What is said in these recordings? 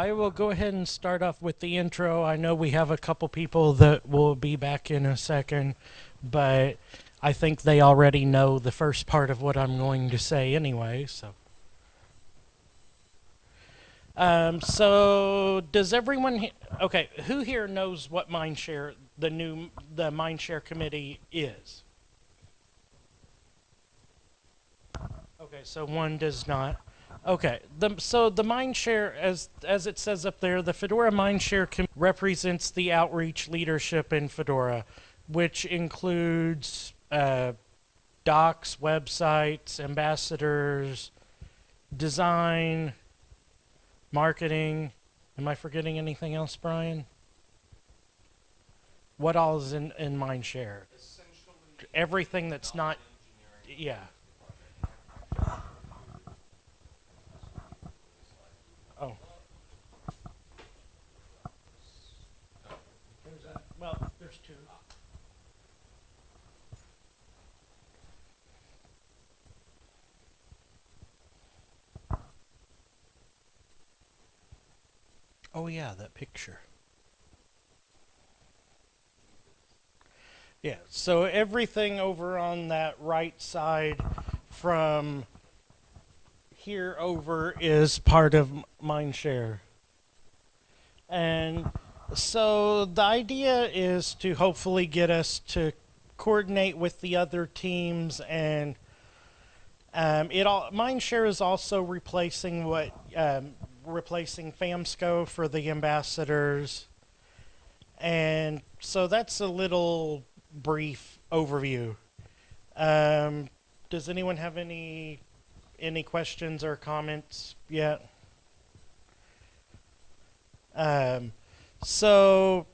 I will go ahead and start off with the intro. I know we have a couple people that will be back in a second, but I think they already know the first part of what I'm going to say anyway, so. Um, so does everyone okay, who here knows what Mindshare the new the Mindshare committee is? Okay, so one does not. Okay, the, so the Mindshare, as as it says up there, the Fedora Mindshare com- represents the outreach leadership in Fedora, which includes uh, docs, websites, ambassadors, design, marketing. Am I forgetting anything else, Brian? What all is in in Mindshare? Everything that's not, yeah. Oh yeah, that picture. Yeah, so everything over on that right side from here over is part of Mindshare. And so the idea is to hopefully get us to coordinate with the other teams and um, it all Mindshare is also replacing what um, replacing Famsco for the ambassadors. And so that's a little brief overview. Um, does anyone have any any questions or comments yet? Um, so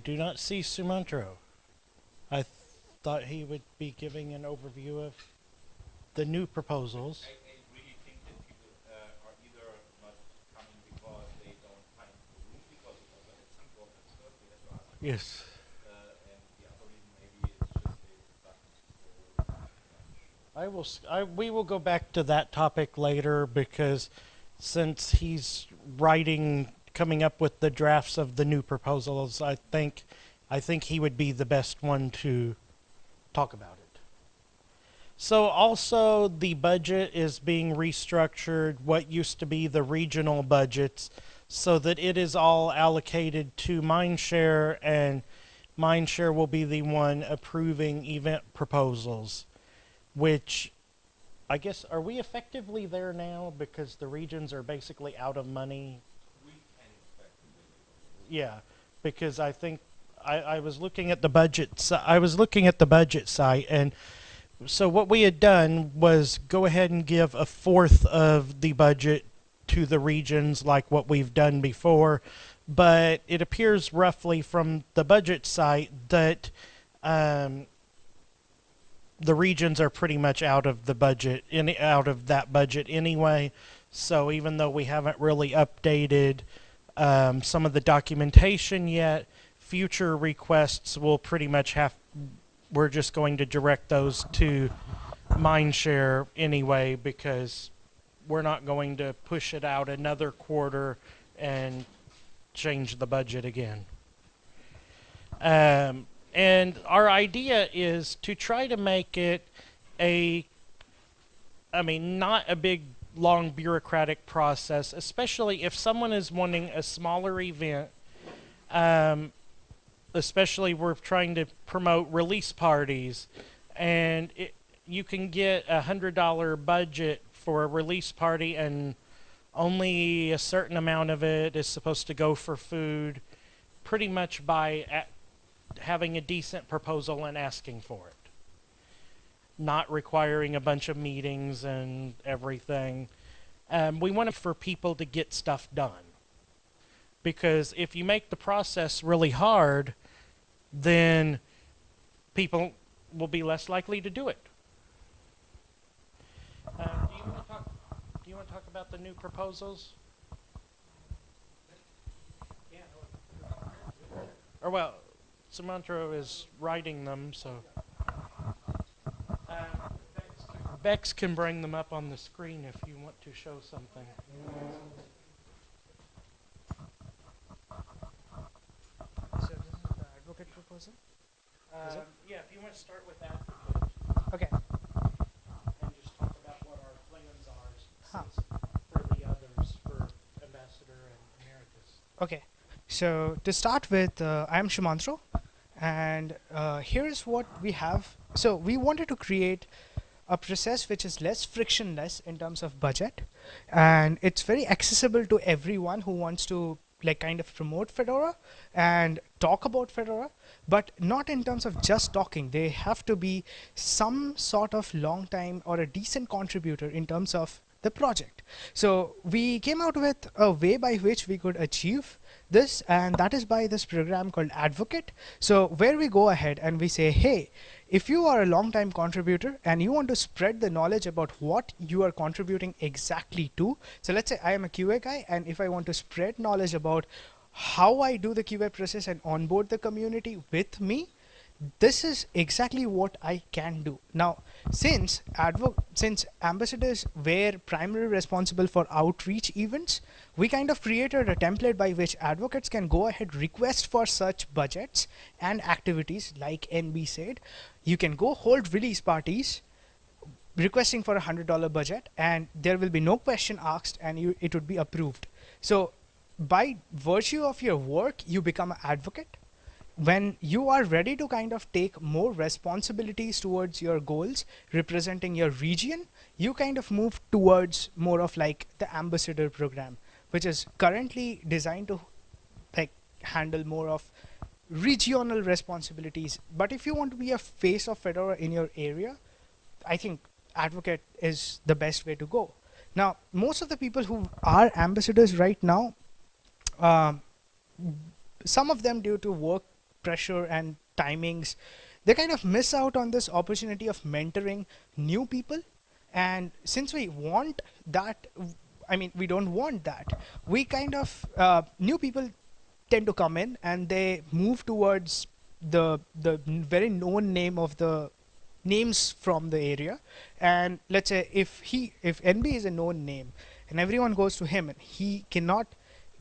I do not see Sumantro. I th- thought he would be giving an overview of the new proposals. I, I really people uh, are either not coming because they don't find the room because of the some problems first we have to ask. Yes. Uh, and the other reason maybe is just the buttons so much. I will. s- I, we will go back to that topic later because since he's writing, coming up with the drafts of the new proposals, I think, I think he would be the best one to talk about it. So also the budget is being restructured. What used to be the regional budgets, so that it is all allocated to Mindshare, and Mindshare will be the one approving event proposals which I guess are we effectively there now because the regions are basically out of money? Yeah, because I think I, I was looking at the budget. I was looking at the budget site, and so what we had done was go ahead and give a fourth of the budget to the regions, like what we've done before. But it appears roughly from the budget site that um, the regions are pretty much out of the budget, any out of that budget anyway. So even though we haven't really updated um, some of the documentation yet, future requests will pretty much have. We're just going to direct those to Mindshare anyway because we're not going to push it out another quarter and change the budget again. Um, and our idea is to try to make it a, I mean, not a big, long bureaucratic process, especially if someone is wanting a smaller event. Um, especially we're trying to promote release parties, and it, you can get a hundred dollar budget for a release party, and only a certain amount of it is supposed to go for food. Pretty much by having a decent proposal and asking for it. Not requiring a bunch of meetings and everything. Um, we want it for people to get stuff done. Because if you make the process really hard, then people will be less likely to do it. Uh, do you want to talk? Do you want to talk about the new proposals? Or well, Sumantro is writing them, so. Bex can bring them up on the screen if you want to show something. So this is the advocate proposal. Um, yeah, if you want to start with advocate Okay. and just talk about what our plans are Huh. for the others for ambassador and emeritus. Okay. So to start with, uh, I'm Sumantro, and uh, here's what we have. So we wanted to create a process which is less frictionless in terms of budget, and it's very accessible to everyone who wants to like kind of promote Fedora and talk about Fedora, but not in terms of just talking. They have to be some sort of long time or a decent contributor in terms of the project. So we came out with a way by which we could achieve this, and that is by this program called Advocate. So where we go ahead and we say, hey, if you are a long time contributor and you want to spread the knowledge about what you are contributing exactly to, so let's say I am a QA guy, and if I want to spread knowledge about how I do the QA process and onboard the community with me, this is exactly what I can do. Now, since advo- since ambassadors were primarily responsible for outreach events, we kind of created a template by which advocates can go ahead request for such budgets and activities like NB said. You can go hold release parties requesting for a hundred dollar budget and there will be no question asked and you it would be approved. So by virtue of your work, you become an advocate when you are ready to kind of take more responsibilities towards your goals representing your region you kind of move towards more of like the ambassador program which is currently designed to like handle more of regional responsibilities. But if you want to be a face of fedora in your area i think advocate is the best way to go. Now most of the people who are ambassadors right now um, some of them due to work pressure and timings they kind of miss out on this opportunity of mentoring new people. And since we want that i mean we don't want that we kind of uh, new people tend to come in and they move towards the the very known name of the names from the area. And let's say if he if nb is a known name and everyone goes to him and he cannot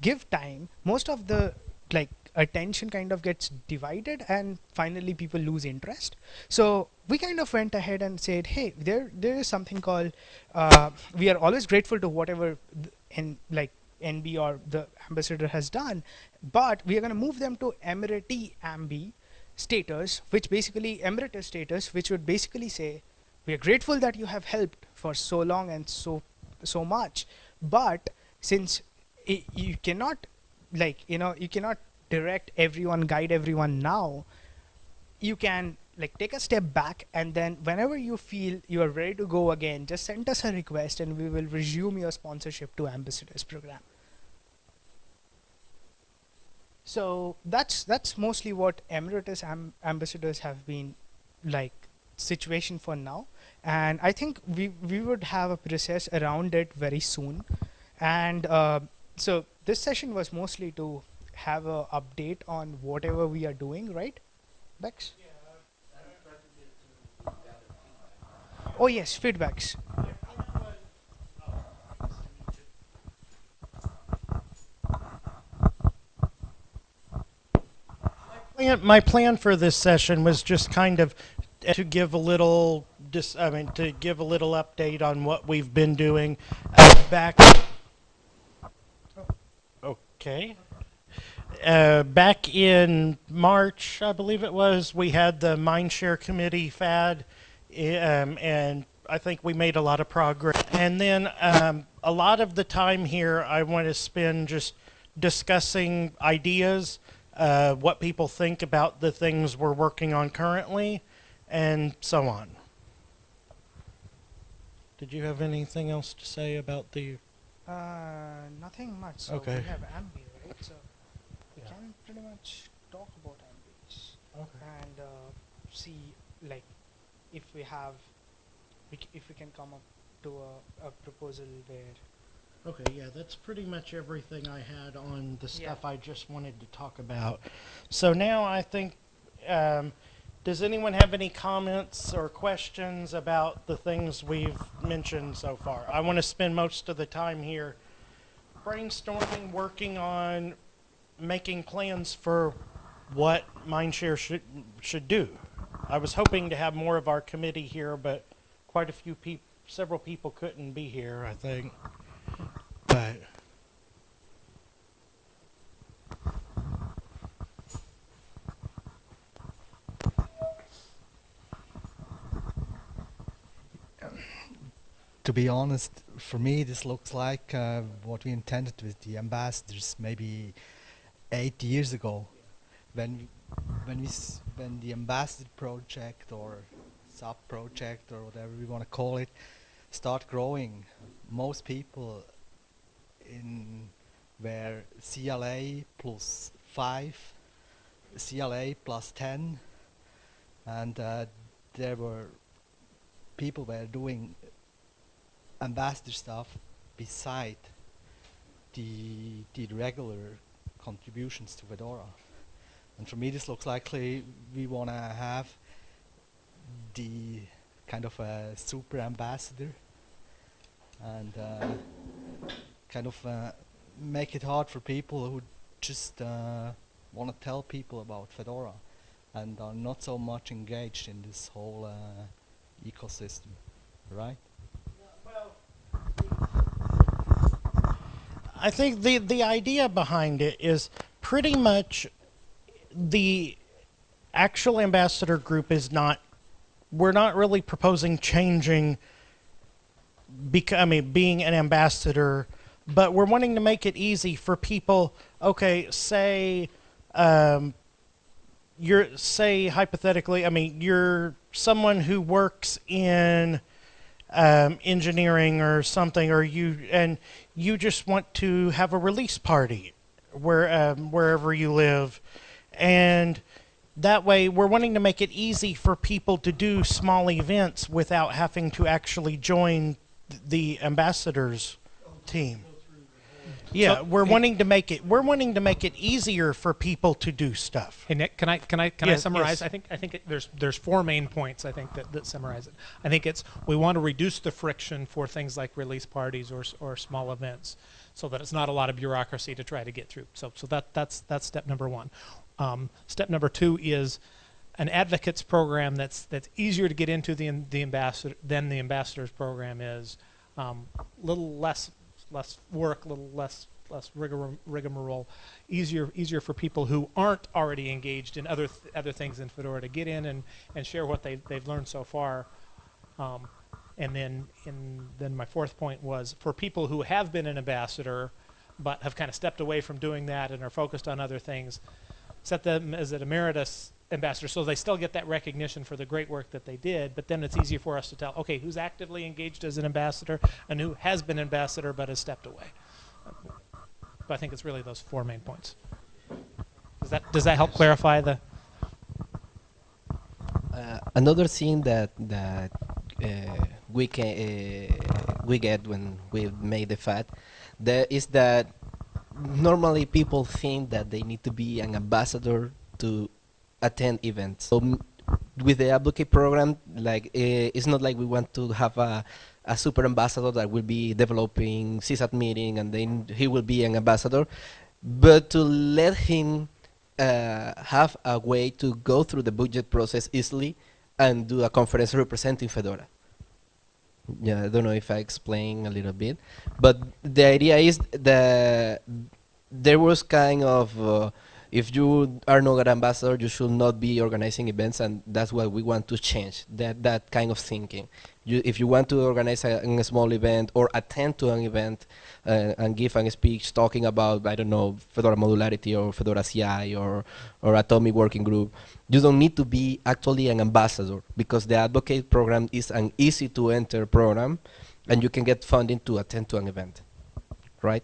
give time most of the like attention kind of gets divided and finally people lose interest. So we kind of went ahead and said hey there there is something called uh, we are always grateful to whatever in like nb or the ambassador has done but we are going to move them to emirati ambi status which basically emeritus status which would basically say we are grateful that you have helped for so long and so so much but since you cannot like you know you cannot direct everyone guide everyone. Now you can like take a step back and then whenever you feel you are ready to go again just send us a request and we will resume your sponsorship to ambassadors program. So that's that's mostly what emeritus am- ambassadors have been like situation for now. And i think we we would have a process around it very soon. And uh, so this session was mostly to have a update on whatever we are doing right bex? Oh yes feedbacks. Plan, my plan for this session was just kind of to give a little dis, I mean to give a little update on what we've been doing. Uh, back. Okay uh, back in March I believe it was we had the Mindshare committee FAD um, and I think we made a lot of progress and then um, a lot of the time here I want to spend just discussing ideas uh, what people think about the things we're working on currently, and so on. Did you have anything else to say about the? uh nothing much so Okay. we have ambi right so we Yeah. can pretty much talk about ambis Okay. and uh, see like if we have we c- if we can come up to a, a proposal where Okay, yeah, that's pretty much everything I had on the Yeah. stuff I just wanted to talk about. So now I think um, does anyone have any comments or questions about the things we've mentioned so far? I want to spend most of the time here brainstorming, working on making plans for what Mindshare should should do. I was hoping to have more of our committee here, but quite a few people, several people couldn't be here. I think, but. to be honest, for me, this looks like uh, what we intended with the ambassadors maybe eight years ago, when when we when the ambassador project or sub project or whatever we want to call it start growing. Most people in were CLA plus five, CLA plus ten, and uh, there were people were doing ambassador stuff beside the the regular contributions to Fedora. And for me, this looks likely we want to have the kind of a super ambassador and uh, kind of uh, make it hard for people who just uh, want to tell people about Fedora and are not so much engaged in this whole uh, ecosystem, right? I think the the idea behind it is pretty much the actual ambassador group is not we're not really proposing changing bec- I mean being an ambassador but we're wanting to make it easy for people okay say um, you're say hypothetically I mean you're someone who works in um, engineering or something, or you and you just want to have a release party where um, wherever you live, and that way we're wanting to make it easy for people to do small events without having to actually join the ambassadors team. Yeah, So- we're wanting to make it we're wanting to make it easier for people to do stuff. Hey Nick, can I can I can Yes, I summarize? yes. I think I think it, there's there's four main points I think that, that summarize it. I think it's we want to reduce the friction for things like release parties or or small events, so that it's not a lot of bureaucracy to try to get through. So so that that's that's step number one. Um, step number two is an advocates program that's that's easier to get into the the ambassador than the ambassadors program is. Um, little less less work, a little less less rigmarole, easier easier for people who aren't already engaged in other th- other things in Fedora to get in and, and share what they they've learned so far. Um, and then in then my fourth point was for people who have been an ambassador but have kind of stepped away from doing that and are focused on other things, set them as an emeritus ambassador so they still get that recognition for the great work that they did but then it's easier for us to tell okay who's actively engaged as an ambassador and who has been ambassador but has stepped away. But i think it's really those four main points. Does that does that help clarify the? Uh, another thing that that uh, we can uh, we get when we made the FAD that is that normally people think that they need to be an ambassador to attend events. So with the advocate program, like uh, it's not like we want to have a a super ambassador that will be developing CSAT meeting and then he will be an ambassador, but to let him uh, have a way to go through the budget process easily and do a conference representing Fedora. Yeah, I don't know if I explain a little bit, but the idea is that there was kind of uh, if you are not an ambassador, you should not be organizing events, and that's what we want to change. That that kind of thinking. You, if you want to organize a, a small event or attend to an event uh, and give a speech talking about I don't know Fedora modularity or Fedora CI or or Atomic Working Group, you don't need to be actually an ambassador because the advocate program is an easy to enter program, and you can get funding to attend to an event, right?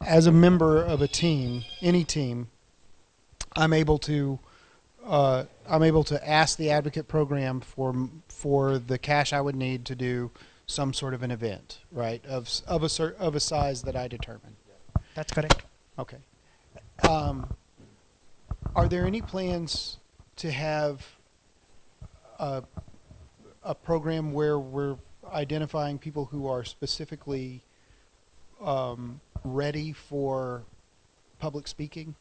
as a member of a team, any team, I'm able to, uh, I'm able to ask the advocate program for, for the cash I would need to do some sort of an event, right? Of, of a of a size that I determine. That's correct. Okay. Um, are there any plans to have a, a program where we're identifying people who are specifically um, ready for public speaking?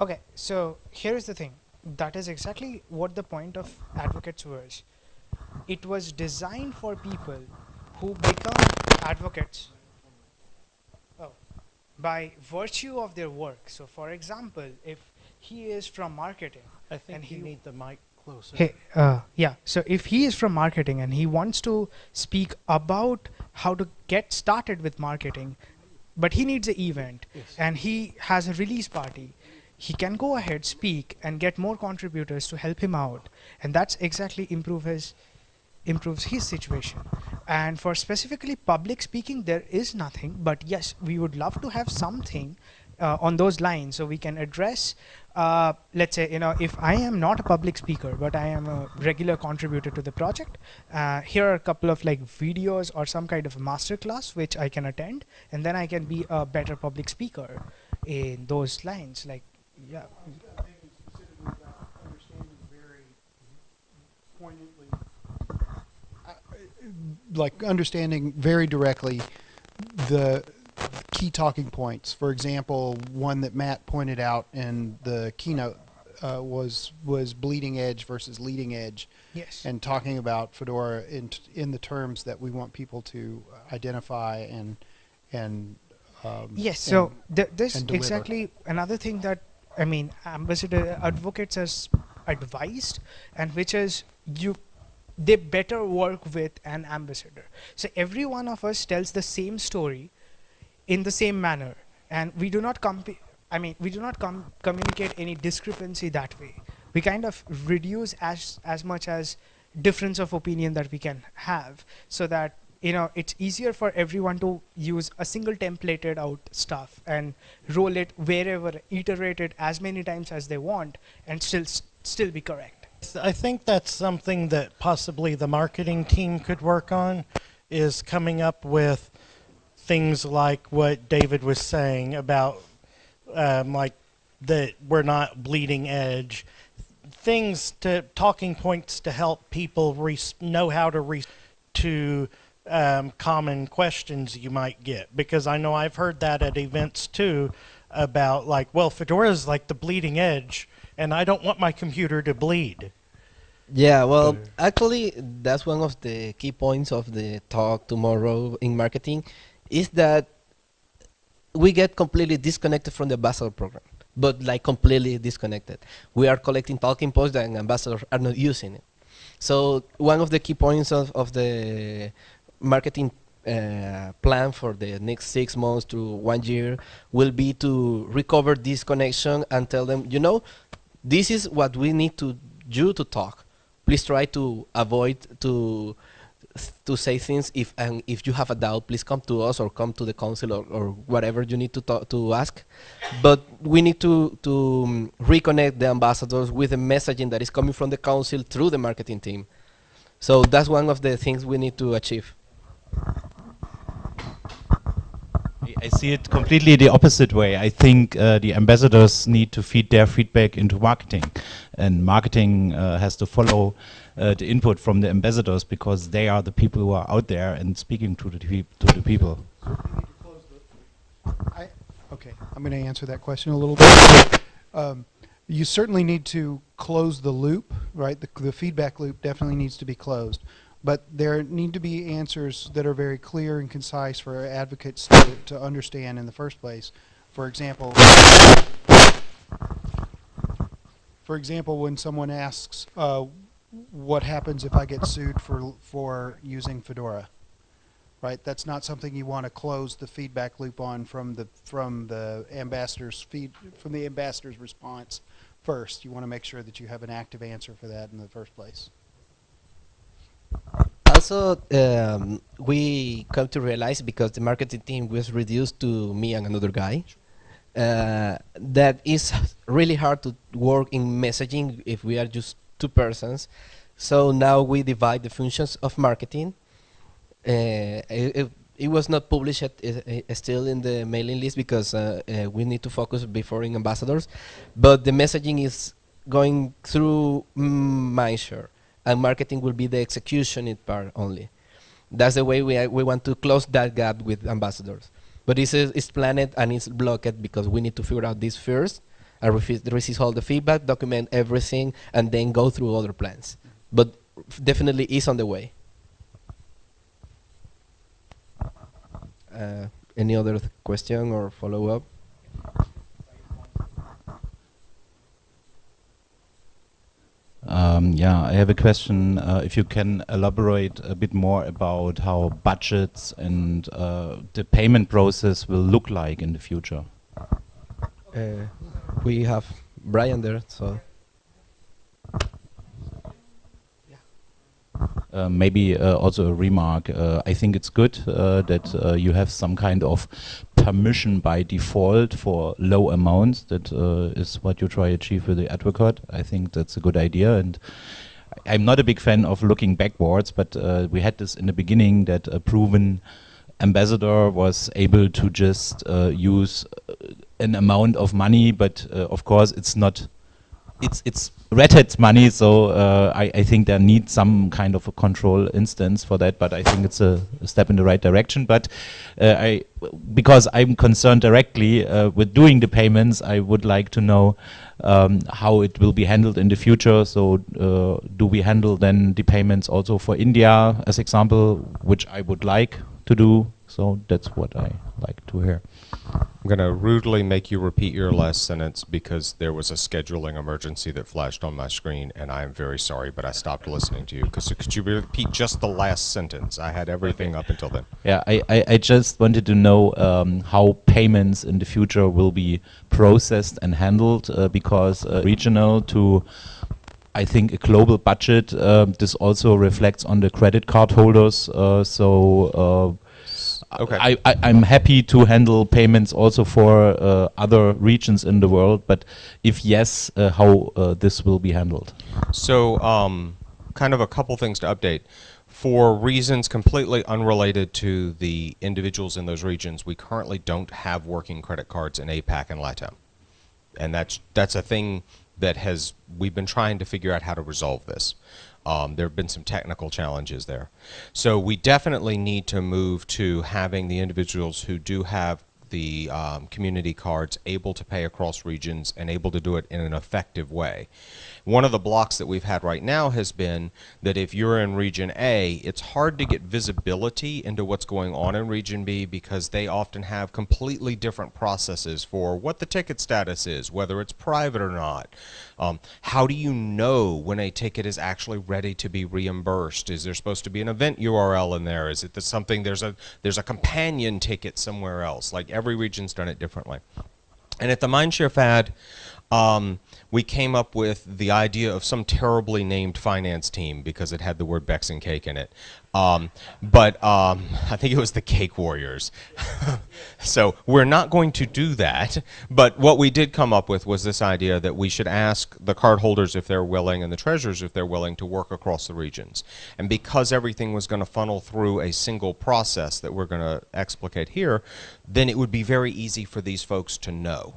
Okay, so here's the thing. That is exactly what the point of advocates was. It was designed for people who become advocates oh, by virtue of their work. So, for example, if he is from marketing, I think And you he- need the mic closer. Hey, uh, yeah. So if he is from marketing and he wants to speak about how to get started with marketing, but he needs an event Yes. and he has a release party, he can go ahead, speak, and get more contributors to help him out, and that's exactly improve his improves his situation. And for specifically public speaking, there is nothing. But yes, we would love to have something uh, on those lines so we can address uh, let's say you know if i am not a public speaker but i am a regular contributor to the project uh, here are a couple of like videos or some kind of master class which i can attend and then i can be a better public speaker in those lines like yeah. Thinking specifically about understanding very poignantly, like understanding very directly the key talking points. For example, one that Matt pointed out in the keynote uh, was was bleeding edge versus leading edge, yes and talking about Fedora in t- in the terms that we want people to identify and and um, Yes, so and- th- this exactly another thing that I mean, ambassador advocates has advised, and which is you, they better work with an ambassador. So every one of us tells the same story, in the same manner, and we do not comp- I mean, we do not com- communicate any discrepancy that way. We kind of reduce as as much as difference of opinion that we can have, so that you know it's easier for everyone to use a single templated out stuff and roll it wherever iterate it as many times as they want and still still be correct I think that's something that possibly the marketing team could work on is coming up with things like what David was saying about um, like that we're not bleeding edge. Things to talking points to help people res- know how to re- to um, common questions you might get. Because I know I've heard that at events too about like well Fedora is like the bleeding edge and I don't want my computer to bleed. Yeah, well, actually, that's one of the key points of the talk tomorrow in marketing, is that we get completely disconnected from the ambassador program, but like completely disconnected. We are collecting talking points and ambassadors are not using it. So one of the key points of, of the marketing uh, plan for the next six months to one year will be to recover this connection and tell them, you know, this is what we need to do to talk. Please try to avoid to to say things. If and if you have a doubt please come to us or come to the council or, or whatever you need to talk, to ask. But we need to to um, reconnect the ambassadors with the messaging that is coming from the council through the marketing team. So that's one of the things we need to achieve. I- see it completely the opposite way. I think uh, the ambassadors need to feed their feedback into marketing, and marketing uh, has to follow uh, the input from the ambassadors because they are the people who are out there and speaking to the to the people. I, okay, I'm going to answer that question a little bit. Um, you certainly need to close the loop, right? The, the feedback loop definitely needs to be closed. But there need to be answers that are very clear and concise for advocates to, to understand in the first place. For example, for example, when someone asks, uh, "What happens if I get sued for for using Fedora?" right? That's not something you want to close the feedback loop on from the from the ambassador's feed from the ambassador's response first. You want to make sure that you have an active answer for that in the first place. also um, we come to realize because the marketing team was reduced to me and another guy uh, that is really hard to work in messaging if we are just two persons so now we divide the functions of marketing uh, it, it- was not published uh, uh, still in the mailing list because uh, uh, we need to focus before in ambassadors but the messaging is going through Mindshare and marketing will be the execution part only. That's the way we, we want to close that gap with ambassadors. But it's, it's planned and it's blocked because we need to figure out this first and receive all the feedback, document everything, and then go through other plans. But definitely is on the way. Uh, any other th- question or follow up? Um, yeah, I have a question. Uh, if you can elaborate a bit more about how budgets and uh, the payment process will look like in the future. Uh, we have Brian there, so. Uh, maybe uh, also a remark. Uh, I think it's good uh, that uh, you have some kind of permission by default for low amounts. That uh, is what you try to achieve with the advocate. I think that's a good idea. And I'm not a big fan of looking backwards, but we had this in the beginning that a proven ambassador was able to just uh, use uh, an amount of money, but uh, of course it's not it's it's Red Hat's money, so uh, I, I think there needs some kind of a control instance for that. But I think it's a, a step in the right direction. But I, because I'm concerned directly with doing the payments, I would like to know um, how it will be handled in the future. So uh, do we handle then the payments also for India, as example, which I would like to do. So that's what I like to hear. I'm going to rudely make you repeat your last sentence because there was a scheduling emergency that flashed on my screen, and I am very sorry, but I stopped listening to you. Cause, could you repeat just the last sentence? I had everything up until then. Yeah, I, I, I just wanted to know um, how payments in the future will be processed and handled uh, because uh, regional to I think a global budget. Uh, this also reflects on the credit card holders. Uh, so. Okay. I, I, I'm happy to handle payments also for uh, other regions in the world, but if yes, uh, how uh, this will be handled? So, um, kind of a couple things to update. For reasons completely unrelated to the individuals in those regions, we currently don't have working credit cards in APAC and LATAM. And that's that's a thing that has we've been trying to figure out how to resolve this. Um, there have been some technical challenges there. So we definitely need to move to having the individuals who do have the um, community cards able to pay across regions and able to do it in an effective way. One of the blocks that we've had right now has been that if you're in Region A, it's hard to get visibility into what's going on in Region B because they often have completely different processes for what the ticket status is, whether it's private or not. Um, how do you know when a ticket is actually ready to be reimbursed? Is there supposed to be an event URL in there? Is it that something there's a there's a companion ticket somewhere else? Like every region's done it differently. And at the Mindshare FAD, um, we came up with the idea of some terribly named finance team because it had the word Bex and Cake in it. Um, but um, I think it was the Cake Warriors. so we're not going to do that. But what we did come up with was this idea that we should ask the cardholders if they're willing and the treasurers if they're willing to work across the regions. And because everything was going to funnel through a single process that we're going to explicate here, then it would be very easy for these folks to know.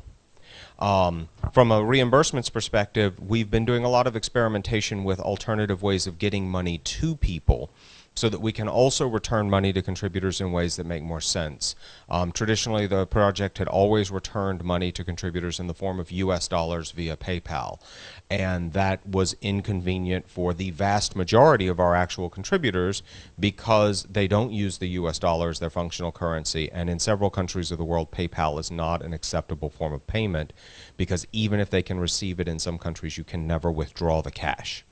Um, from a reimbursements perspective, we've been doing a lot of experimentation with alternative ways of getting money to people so that we can also return money to contributors in ways that make more sense. Um, traditionally, the project had always returned money to contributors in the form of US dollars via PayPal, and that was inconvenient for the vast majority of our actual contributors because they don't use the US dollar as their functional currency, and in several countries of the world, PayPal is not an acceptable form of payment because even if they can receive it in some countries, you can never withdraw the cash.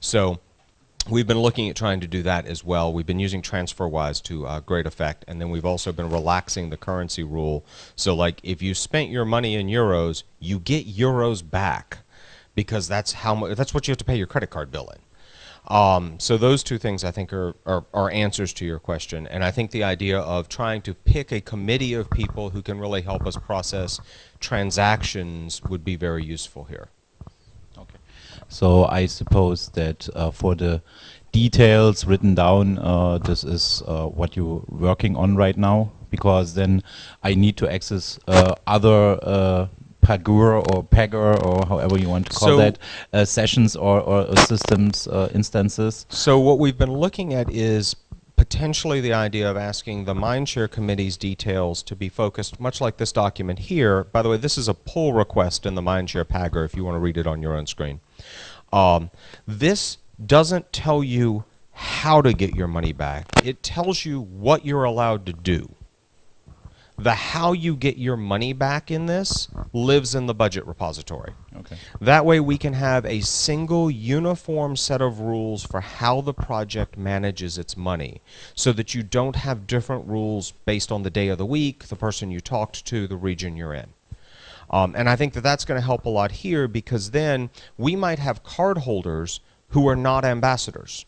So We've been looking at trying to do that as well. We've been using TransferWise to uh, great effect, and then we've also been relaxing the currency rule. So, like, if you spent your money in euros, you get euros back because that's how mu- that's what you have to pay your credit card bill in. Um, so those two things I think are, are, are answers to your question. And I think the idea of trying to pick a committee of people who can really help us process transactions would be very useful here. So I suppose that uh, for the details written down, uh, this is uh, what you're working on right now, because then I need to access uh, other uh, Pagure or Pagure or however you want to call So- that, uh, sessions or, or uh, systems uh, instances. So what we've been looking at is potentially the idea of asking the Mindshare Committee's details to be focused, much like this document here. By the way, this is a pull request in the Mindshare Pagure if you want to read it on your own screen. Um, this doesn't tell you how to get your money back. It tells you what you're allowed to do. The how you get your money back in this lives in the budget repository. Okay. That way we can have a single uniform set of rules for how the project manages its money so that you don't have different rules based on the day of the week, the person you talked to, the region you're in. Um, and I think that that's going to help a lot here because then we might have cardholders who are not ambassadors.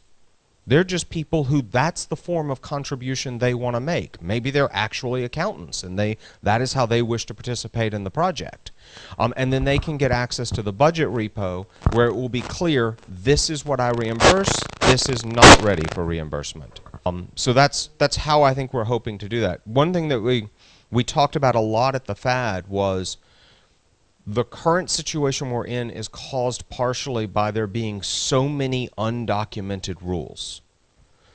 They're just people who that's the form of contribution they want to make. Maybe they're actually accountants and they that is how they wish to participate in the project. Um, and then they can get access to the budget repo where it will be clear this is what I reimburse, this is not ready for reimbursement. Um, so that's that's how I think we're hoping to do that. One thing that we we talked about a lot at the FAD was the current situation we're in is caused partially by there being so many undocumented rules.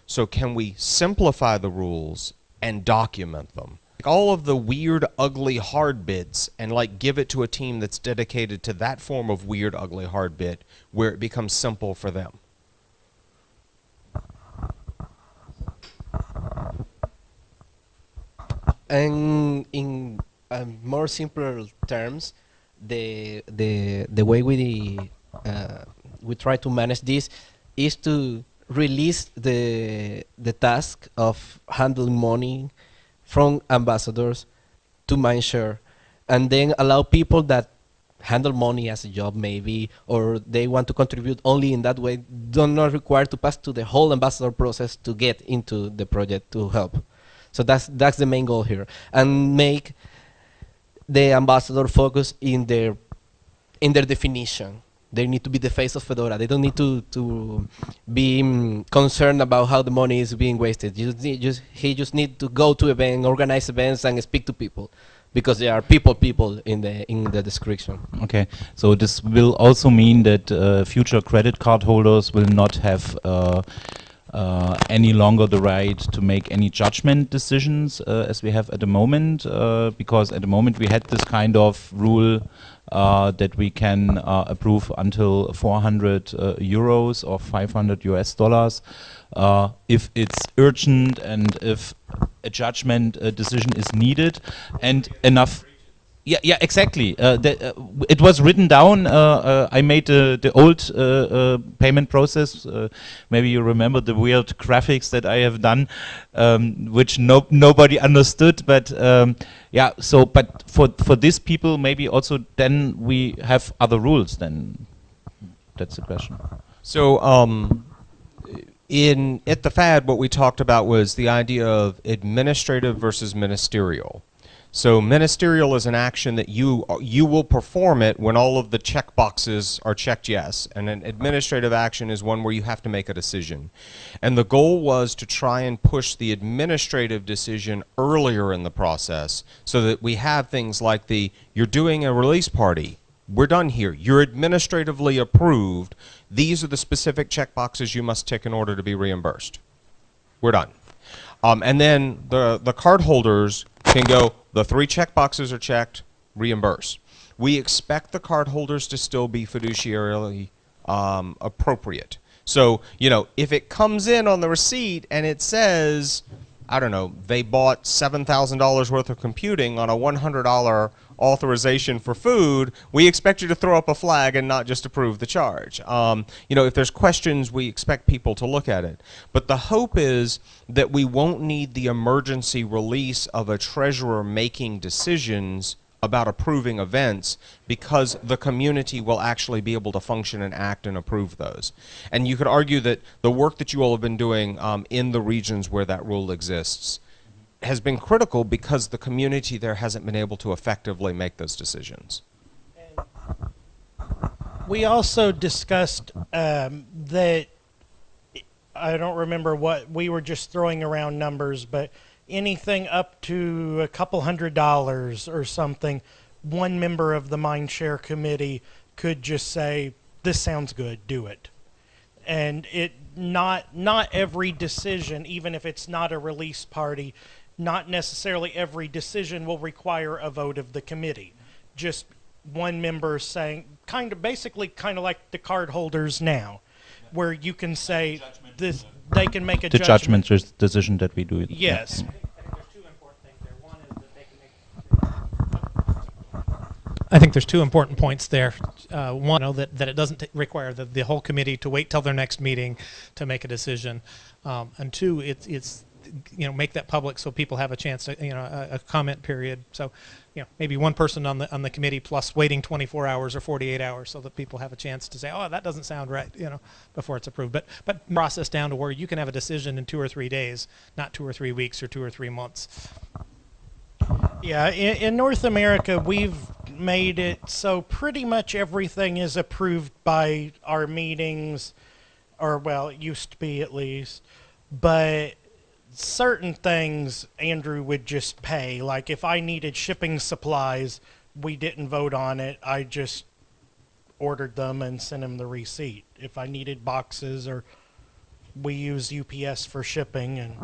So can we simplify the rules and document them? Like all of the weird, ugly, hard bits and like give it to a team that's dedicated to that form of weird, ugly, hard bit where it becomes simple for them. And in um, more simpler terms, the the the way we uh, we try to manage this is to release the the task of handling money from ambassadors to Mindshare, and then allow people that handle money as a job maybe or they want to contribute only in that way do not require to pass to the whole ambassador process to get into the project to help. So that's that's the main goal here. And make the ambassador focus in their in their definition. They need to be the face of Fedora. They don't need to to be mm, concerned about how the money is being wasted. You just need, just he just need to go to events, organize events, and speak to people, because there are people people in the in the description. Okay, so this will also mean that uh, future credit card holders will not have uh, uh, any longer the right to make any judgment decisions uh, as we have at the moment, uh, because at the moment we had this kind of rule uh, that we can uh, approve until 400 uh, euros or 500 US dollars. If it's urgent and if a judgment decision is needed and enough yeah, yeah, exactly. Uh, the, uh, it was written down. Uh, uh, I made uh, the old uh, payment process. Maybe you remember the weird graphics that I have done, um, which no nobody understood. But um, yeah, so but for for these people, maybe also then we have other rules. Then that's the question. So, um, in at the FAD, what we talked about was the idea of administrative versus ministerial. So, ministerial is an action that you you will perform it when all of the check boxes are checked yes, and an administrative action is one where you have to make a decision. And the goal was to try and push the administrative decision earlier in the process, so that we have things like the you're doing a release party we're done here. You're administratively approved. These are the specific check boxes you must tick in order to be reimbursed. We're done. Um, and then the, the card holders can go, the three checkboxes are checked, reimburse. We expect the card holders to still be fiduciarily um, appropriate. So, you know, if it comes in on the receipt and it says, I don't know, they bought $7,000 worth of computing on a $100 authorization for food, we expect you to throw up a flag and not just approve the charge. Um, you know, if there's questions, we expect people to look at it. But the hope is that we won't need the emergency release of a treasurer making decisions about approving events because the community will actually be able to function and act and approve those. And you could argue that the work that you all have been doing um, in the regions where that rule exists has been critical because the community there hasn't been able to effectively make those decisions. We also discussed um, that I don't remember what we were just throwing around numbers, but anything up to a couple hundred dollars or something, one member of the Mindshare committee could just say, "This sounds good, do it," and it not not every decision, even if it's not a release party, not necessarily every decision will require a vote of the committee. Just one member saying, kind of basically kind of like the card holders now, where you can say this, they can make a The judgment. judgment res- decision that we do it. Yes. I think, there's two important things there. One is that they can make. I think there's two important points there. Uh, one, you know, that, that it doesn't t- require the, the whole committee to wait till their next meeting to make a decision. Um, and two, it's, it's, you know, make that public so people have a chance to, you know, a, a comment period. So, you know, maybe one person on the, on the committee plus waiting 24 hours or 48 hours so that people have a chance to say, oh, that doesn't sound right, you know, before it's approved. But, but process down to where you can have a decision in two or three days, not two or three weeks or two or three months. Yeah, in, in North America, we've made it so pretty much everything is approved by our meetings, or well, it used to be at least. But certain things Andrew would just pay. Like if I needed shipping supplies, we didn't vote on it. I just ordered them and sent him the receipt. If I needed boxes or we use UPS for shipping and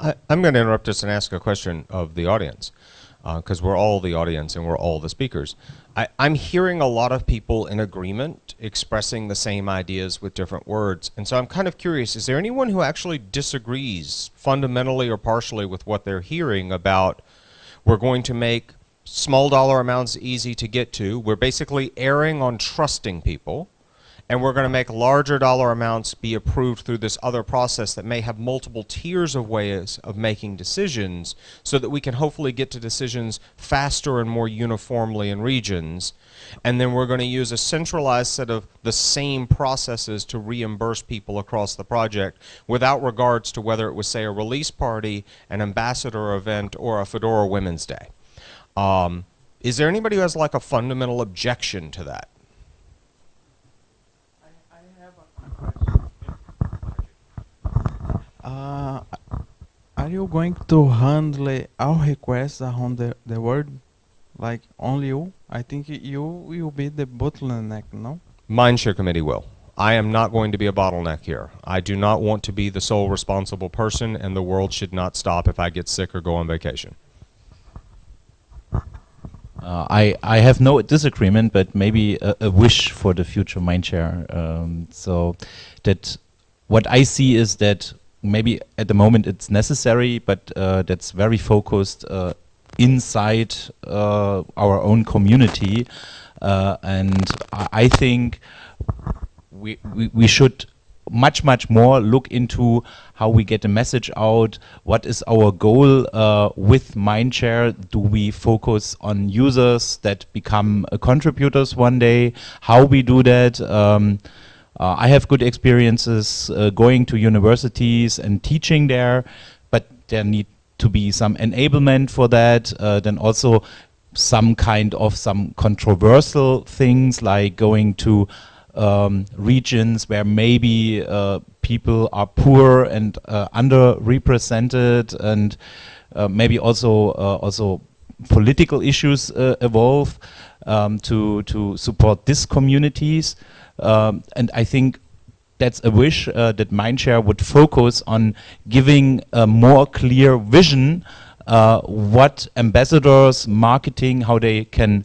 I, I'm going to interrupt this and ask a question of the audience, Uh, because we're all the audience and we're all the speakers. I, I'm hearing a lot of people in agreement expressing the same ideas with different words, and so I'm kind of curious, is there anyone who actually disagrees fundamentally or partially with what they're hearing about we're going to make small dollar amounts easy to get to, we're basically erring on trusting people, and we're going to make larger dollar amounts be approved through this other process that may have multiple tiers of ways of making decisions so that we can hopefully get to decisions faster and more uniformly in regions. And then we're going to use a centralized set of the same processes to reimburse people across the project without regards to whether it was say a release party an ambassador event or a fedora women's day. Um, is there anybody who has like a fundamental objection to that Uh, are you going to handle all requests around the, the world? Like only you? I think you will be the bottleneck, no? Mindshare Committee will. I am not going to be a bottleneck here. I do not want to be the sole responsible person, and the world should not stop if I get sick or go on vacation. Uh, I, I have no disagreement, but maybe a, a wish for the future Mindshare. Um, so that what I see is that maybe at the moment it's necessary, but uh, that's very focused uh, inside uh, our own community. Uh, and I, I think we, we, we should much much more look into how we get the message out. What is our goal uh, with mindshare? Do we focus on users that become uh, contributors one day? How we do that? Um, uh, i have good experiences uh, going to universities and teaching there but there need to be some enablement for that uh, then also some kind of some controversial things like going to um, regions where maybe uh, people are poor and uh, underrepresented, and uh, maybe also uh, also political issues uh, evolve um, to to support these communities. Um, and I think that's a wish uh, that Mindshare would focus on giving a more clear vision what ambassadors, marketing, how they can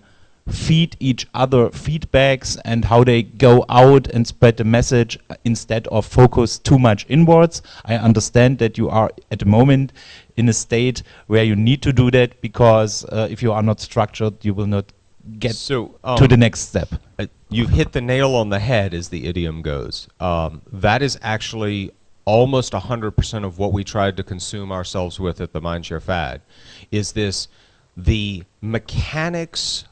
feed each other feedbacks and how they go out and spread the message instead of focus too much inwards. I understand that you are at the moment in a state where you need to do that because uh, if you are not structured, you will not get So, to the um, next step. Uh, you've hit the nail on the head, as the idiom goes. Um, that is actually almost 100% of what we tried to consume ourselves with at the Mindshare FAD, is this the mechanics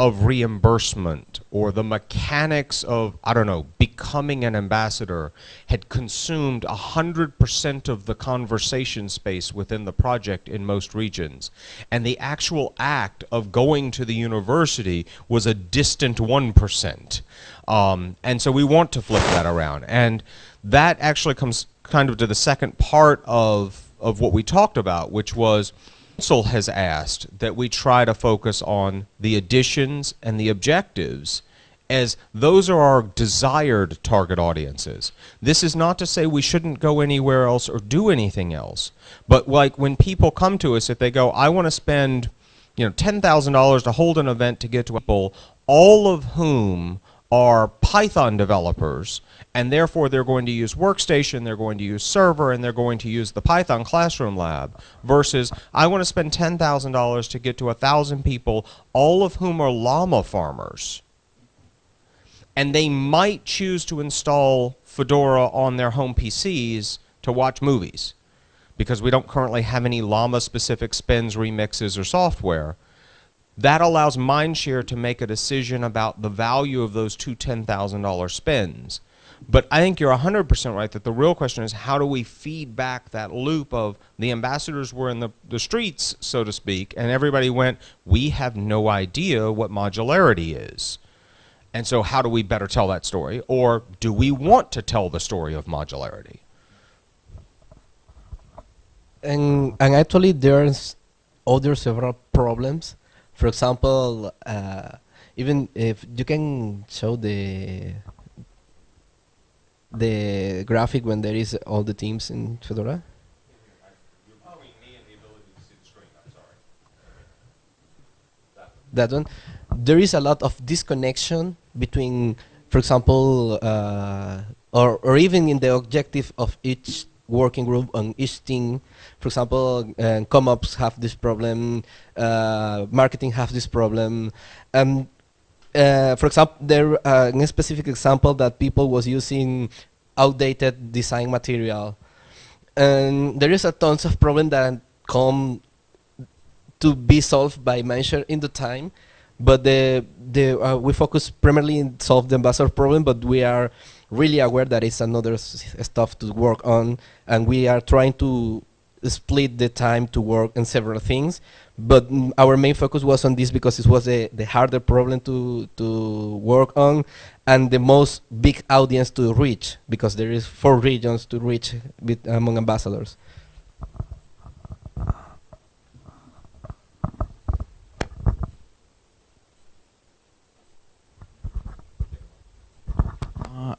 of reimbursement or the mechanics of, I don't know, becoming an ambassador had consumed 100% of the conversation space within the project in most regions. And the actual act of going to the university was a distant 1%. Um, and so we want to flip that around. And that actually comes kind of to the second part of, of what we talked about, which was council has asked that we try to focus on the additions and the objectives as those are our desired target audiences. This is not to say we shouldn't go anywhere else or do anything else. But like when people come to us, if they go, I want to spend, you know, $10,000 to hold an event to get to people, all of whom are Python developers, and therefore they're going to use Workstation, they're going to use Server, and they're going to use the Python Classroom Lab, versus I want to spend $10,000 to get to 1,000 people, all of whom are llama farmers. And they might choose to install Fedora on their home PCs to watch movies, because we don't currently have any llama-specific spins, remixes, or software. That allows Mindshare to make a decision about the value of those two $10,000 spends. But I think you're 100% right that the real question is how do we feed back that loop of the ambassadors were in the, the streets, so to speak, and everybody went, we have no idea what modularity is. And so how do we better tell that story? Or do we want to tell the story of modularity? And, and actually there's other several problems. For example, uh, even if you can show the the graphic when there is all the teams in Fedora? That one. There is a lot of disconnection between, for example, uh, or, or even in the objective of each working group on each team. For example, uh, CommOps have this problem, uh, marketing have this problem. Um, uh, for example, there uh, a specific example that people was using outdated design material, and there is a tons of problem that come to be solved by Mindshare in the time, but the the uh, we focus primarily in solve the ambassador problem, but we are really aware that it's another stuff to work on, and we are trying to split the time to work on several things. But our main focus was on this because it was the, the harder problem to, to work on and the most big audience to reach because there is four regions to reach among ambassadors.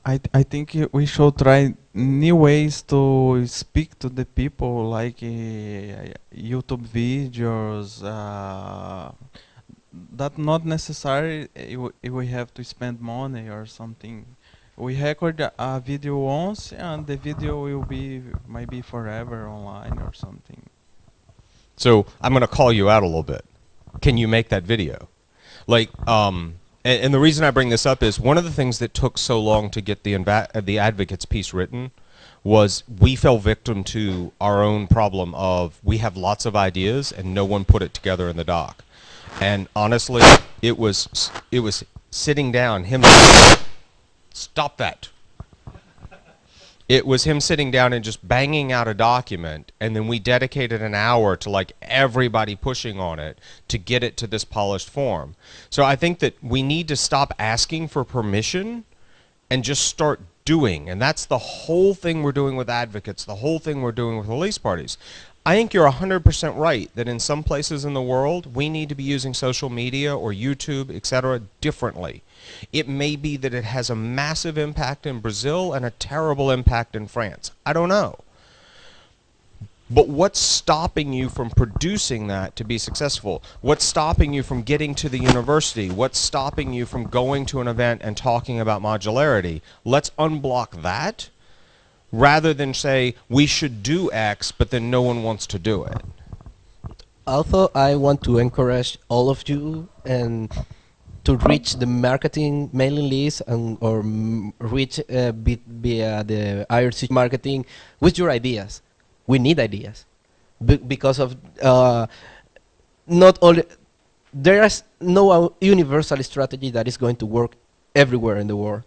I I think we should try new ways to speak to the people, like uh, YouTube videos. Uh, that not necessary. If we- have to spend money or something. We record a video once, and the video will be maybe forever online or something. So I'm going to call you out a little bit. Can you make that video? Like, um, and, and the reason I bring this up is one of the things that took so long to get the uh, the advocates piece written was we fell victim to our own problem of we have lots of ideas and no one put it together in the doc. And honestly, it was it was sitting down him stop that it was him sitting down and just banging out a document and then we dedicated an hour to like everybody pushing on it to get it to this polished form. So i think that we need to stop asking for permission and just start doing. And that's the whole thing we're doing with advocates the whole thing we're doing with release parties i think you're 100% right that in some places in the world we need to be using social media or youtube etc differently it may be that it has a massive impact in Brazil and a terrible impact in France. I don't know. But what's stopping you from producing that to be successful? What's stopping you from getting to the university? What's stopping you from going to an event and talking about modularity? Let's unblock that rather than say we should do X, but then no one wants to do it. Also, I want to encourage all of you and to reach the marketing mailing list and or reach uh, via the IRC marketing with your ideas. We need ideas Be- because of uh, not all. There is no uh, universal strategy that is going to work everywhere in the world.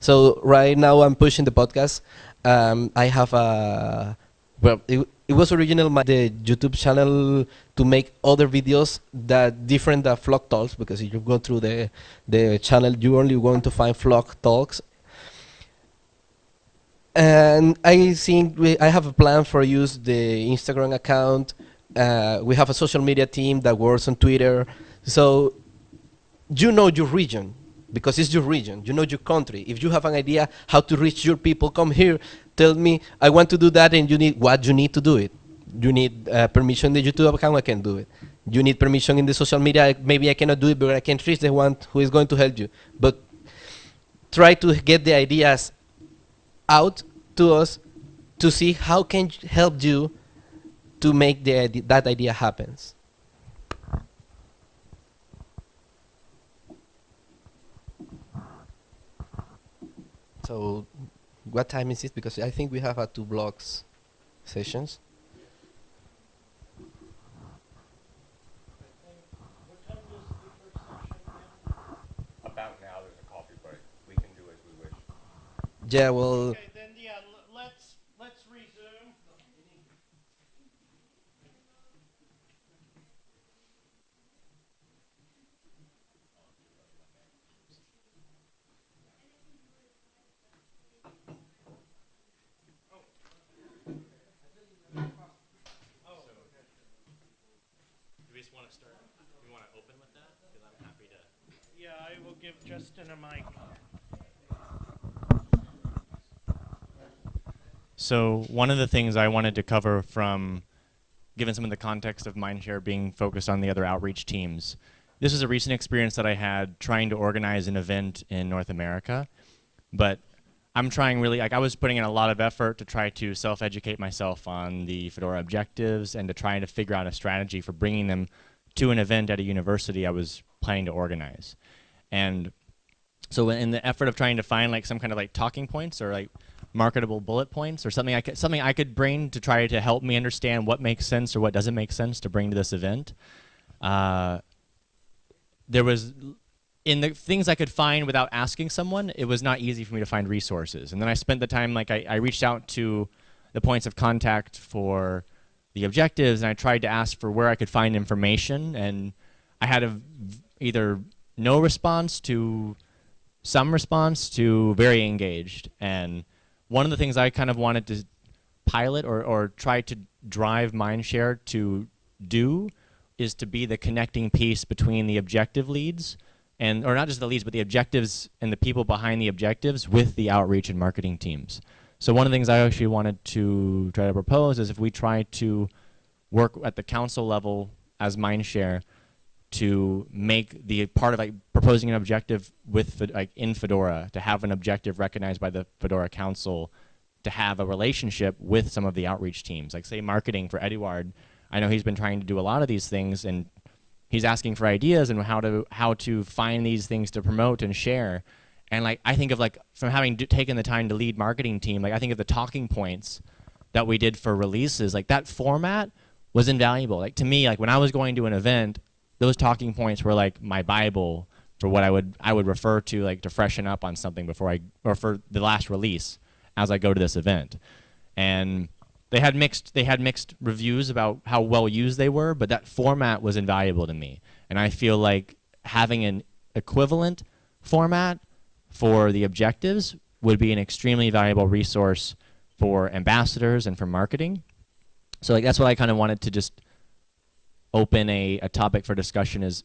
So right now I'm pushing the podcast. Um, I have a well, it, it was original my the YouTube channel to make other videos that different uh, vlog talks because if you go through the the channel you only going to find vlog talks. And I think we, I have a plan for use the Instagram account. Uh, we have a social media team that works on Twitter. So you know your region because it's your region. You know your country. If you have an idea how to reach your people, come here. Tell me, I want to do that, and you need what you need to do it. You need uh, permission in the YouTube account. I can do it. You need permission in the social media. Maybe I cannot do it, but I can reach the one who is going to help you. But try to get the ideas out to us to see how can help you to make the that idea happens. So, what time is it? Because I think we have uh, two blocks sessions. About now, there's a coffee break. We can do as we wish. Yeah, well, Okay, then yeah, l- let's let's resume. Do we just want to start? We want to open with that? Because I'm happy to. Yeah, I will give Justin a mic. So one of the things I wanted to cover from, given some of the context of Mindshare being focused on the other outreach teams, this is a recent experience that I had trying to organize an event in North America, but I'm trying really, like I was putting in a lot of effort to try to self-educate myself on the Fedora objectives and to try to figure out a strategy for bringing them to an event at a university I was planning to organize. And so in the effort of trying to find like some kind of like talking points or like marketable bullet points or something I could something I could bring to try to help me understand what makes sense or what doesn't make sense to bring to this event. Uh, there was in the things I could find without asking someone, it was not easy for me to find resources. And then I spent the time like I, I reached out to the points of contact for the objectives and I tried to ask for where I could find information and I had a either no response to some response to very engaged. And one of the things I kind of wanted to pilot or, or try to drive Mindshare to do is to be the connecting piece between the objective leads and or not just the leads but the objectives and the people behind the objectives with the outreach and marketing teams. So one of the things I actually wanted to try to propose is if we try to work at the council level as Mindshare to make the part of like proposing an objective with like in Fedora to have an objective recognized by the Fedora Council to have a relationship with some of the outreach teams. Like say marketing for Eduard. I know he's been trying to do a lot of these things and he's asking for ideas and how to how to find these things to promote and share. And like I think of like from having taken the time to lead marketing team like I think of the talking points that we did for releases like that format was invaluable. Like to me like when I was going to an event those talking points were like my bible for what I would I would refer to like to freshen up on something before I or for the last release as I go to this event. And they had mixed they had mixed reviews about how well used they were but that format was invaluable to me. And I feel like having an equivalent format for the objectives would be an extremely valuable resource for ambassadors and for marketing. So like that's what I kind of wanted to just open a, a topic for discussion is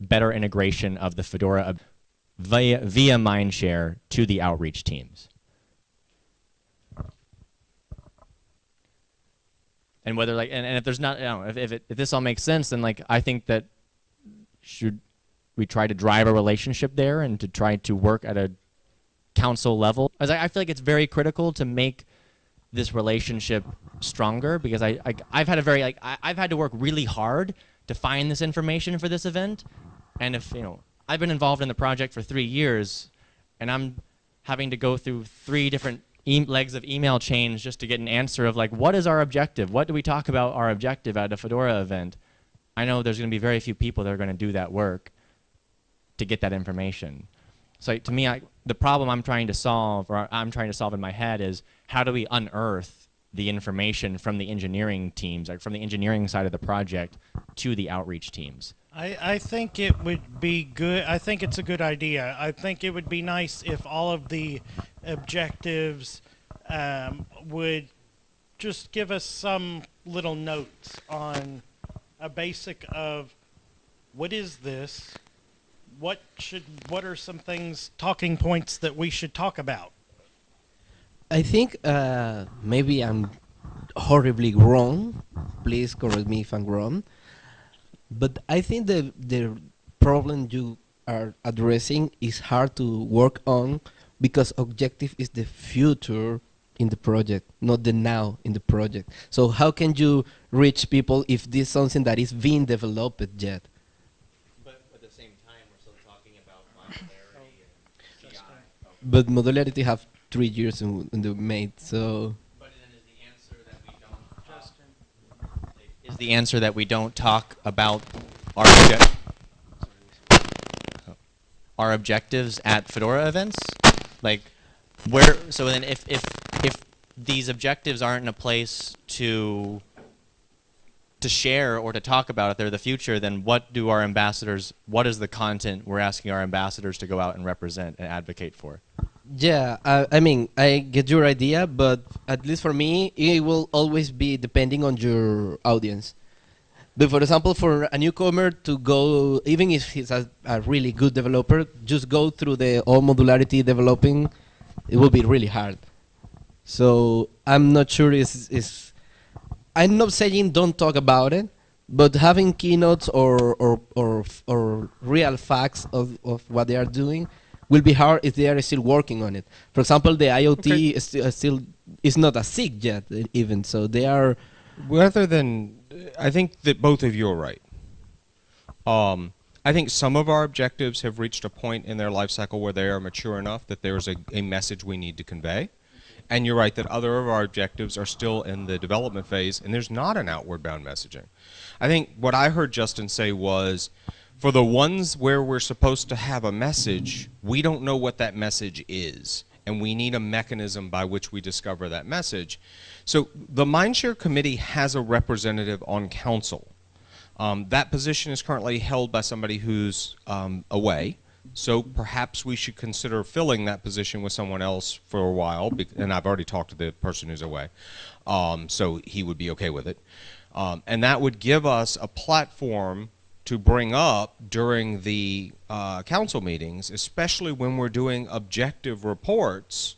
better integration of the Fedora via, via Mindshare to the outreach teams. And whether like and, and if there's not you know, if if, it, if this all makes sense then like I think that should we try to drive a relationship there and to try to work at a council level as I, I feel like it's very critical to make this relationship stronger because I, I I've had a very like I, I've had to work really hard to find this information for this event, and if you know I've been involved in the project for three years, and I'm having to go through three different e- legs of email chains just to get an answer of like what is our objective? What do we talk about our objective at a Fedora event? I know there's going to be very few people that are going to do that work to get that information. So to me, I, the problem I'm trying to solve, or I'm trying to solve in my head, is how do we unearth the information from the engineering teams, like from the engineering side of the project, to the outreach teams? I, I think it would be good. I think it's a good idea. I think it would be nice if all of the objectives um, would just give us some little notes on a basic of what is this, what should, what are some things, talking points that we should talk about. I think uh, maybe I'm horribly wrong. Please correct me if I'm wrong. But I think the the problem you are addressing is hard to work on because objective is the future in the project, not the now in the project. So how can you reach people if this is something that is being developed yet? But at the same time, we're still talking about modularity and CI. But modularity have three years in, in the made, so But then is the answer that we don't talk, is the answer that we don't talk about our obje- our objectives at Fedora events? Like where so then if if if these objectives aren't in a place to to share or to talk about if they're the future, then what do our ambassadors what is the content we're asking our ambassadors to go out and represent and advocate for? Yeah, I, I mean, I get your idea, but at least for me, it will always be depending on your audience. But for example, for a newcomer to go, even if he's a, a really good developer, just go through the all modularity developing, it will be really hard. So I'm not sure is is I'm not saying don't talk about it, but having keynotes or or or, or real facts of, of what they are doing will be hard if they are still working on it. For example, the IoT Okay. is still, still is not a SIG yet, uh, even so they are. Rather than, I think that both of you are right. Um, I think some of our objectives have reached a point in their life cycle where they are mature enough that there's a, a message we need to convey. And you're right that other of our objectives are still in the development phase, and there's not an outward bound messaging. I think what I heard Justin say was for the ones where we're supposed to have a message, we don't know what that message is, and we need a mechanism by which we discover that message. So the Mindshare Committee has a representative on council. Um, that position is currently held by somebody who's um, away. So perhaps we should consider filling that position with someone else for a while. And I've already talked to the person who's away, um, so he would be okay with it. Um, and that would give us a platform to bring up during the uh, council meetings, especially when we're doing objective reports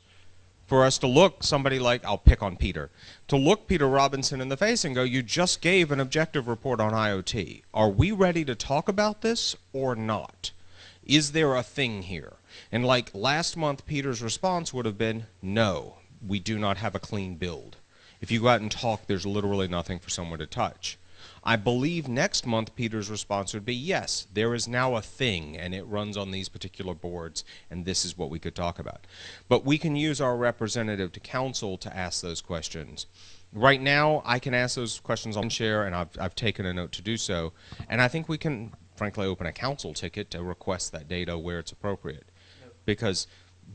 for us to look somebody like I'll pick on Peter to look Peter Robinson in the face and go you just gave an objective report on IoT are we ready to talk about this or not? Is there a thing here? And like last month Peter's response would have been no we do not have a clean build. If you go out and talk there's literally nothing for someone to touch I believe next month Peter's response would be yes, there is now a thing and it runs on these particular boards and this is what we could talk about. But we can use our representative to council to ask those questions. Right now, I can ask those questions on share and I've, I've taken a note to do so. And I think we can, frankly, open a council ticket to request that data where it's appropriate. Because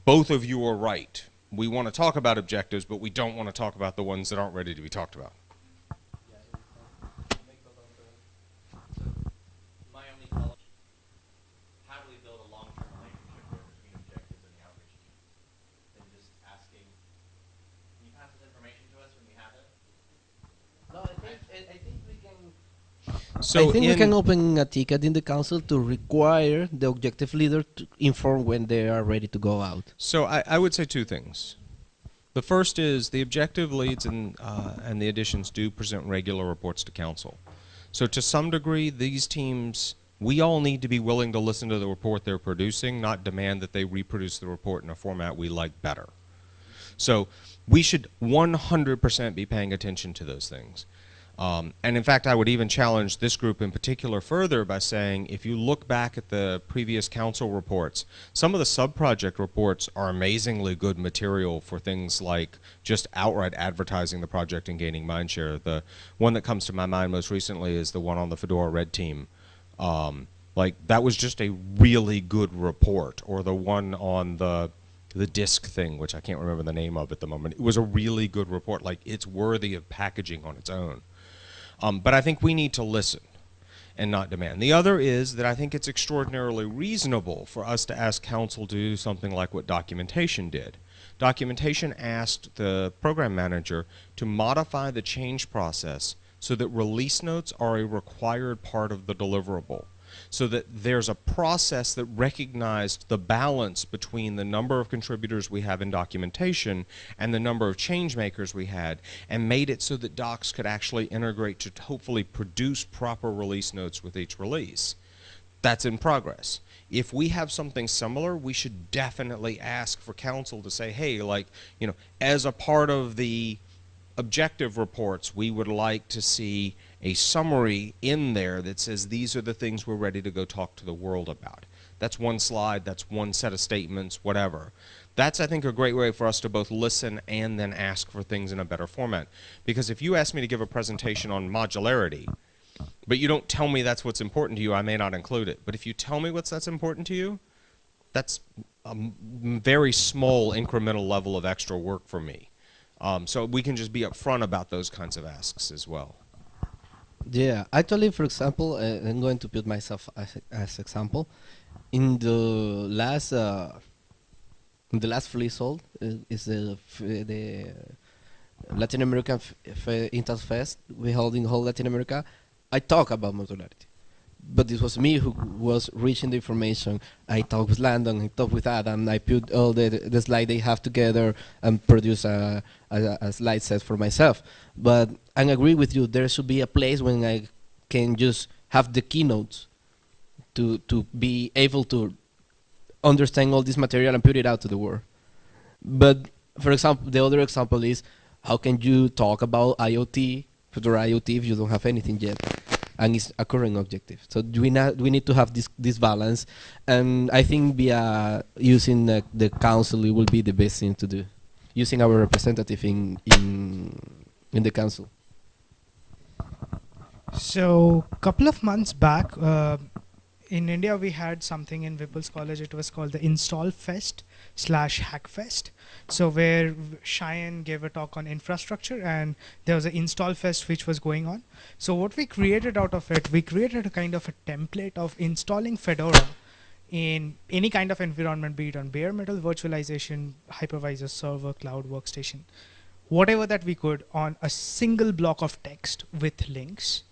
both of you are right. We want to talk about objectives, but we don't want to talk about the ones that aren't ready to be talked about. My only follow how do we build a long-term relationship there between objectives and the outreach team? And just asking, can you pass this information to us when you have it? No, I think I, think we can. So I think we can open a ticket in the council to require the objective leader to inform when they are ready to go out. So I, I would say two things. The first is the objective leads and, uh, and the additions do present regular reports to council. So to some degree, these teams, we all need to be willing to listen to the report they're producing, not demand that they reproduce the report in a format we like better. So we should 100% be paying attention to those things. Um, and in fact, I would even challenge this group in particular further by saying if you look back at the previous council reports, some of the sub-project reports are amazingly good material for things like just outright advertising the project and gaining mindshare. The one that comes to my mind most recently is the one on the Fedora Red Team. Um, like that was just a really good report, or the one on the the disc thing, which I can't remember the name of at the moment. It was a really good report. Like it's worthy of packaging on its own. Um, but I think we need to listen and not demand. The other is that I think it's extraordinarily reasonable for us to ask council to do something like what documentation did. Documentation asked the program manager to modify the change process so that release notes are a required part of the deliverable so that there's a process that recognized the balance between the number of contributors we have in documentation and the number of change makers we had and made it so that docs could actually integrate to hopefully produce proper release notes with each release. That's in progress. If we have something similar, we should definitely ask for council to say, hey, like, you know, as a part of the objective reports, we would like to see a summary in there that says these are the things we're ready to go talk to the world about. That's one slide, that's one set of statements, whatever. That's, I think, a great way for us to both listen and then ask for things in a better format. Because if you ask me to give a presentation on modularity, but you don't tell me that's what's important to you, I may not include it. But if you tell me what's that's important to you, that's a very small incremental level of extra work for me. Um, so we can just be upfront about those kinds of asks as well. Yeah, actually, for example, uh, I'm going to put myself as, as example. In the last, uh, in the last FLISoL uh, is the the Latin American Install Fest we held in whole Latin America. I talk about modularity but it was me who was reaching the information. I talked with Langdon, I talked with Adam, I put all the, the slide they have together and produce a, a, a, slide set for myself. But I agree with you, there should be a place when I can just have the keynotes to, to be able to understand all this material and put it out to the world. But for example, the other example is how can you talk about IoT, future IoT if you don't have anything yet? and it's a current objective. So we not we need to have this this balance, and I think via using the, the council it will be the best thing to do, using our representative in in in the council. So a couple of months back, uh, in India we had something in Whipple's College. It was called the Install Fest slash Hackfest. So where Cheyenne gave a talk on infrastructure and there was an install fest which was going on. So what we created out of it, we created a kind of a template of installing Fedora in any kind of environment, be it on bare metal virtualization, hypervisor, server, cloud, workstation, whatever that we could on a single block of text with links.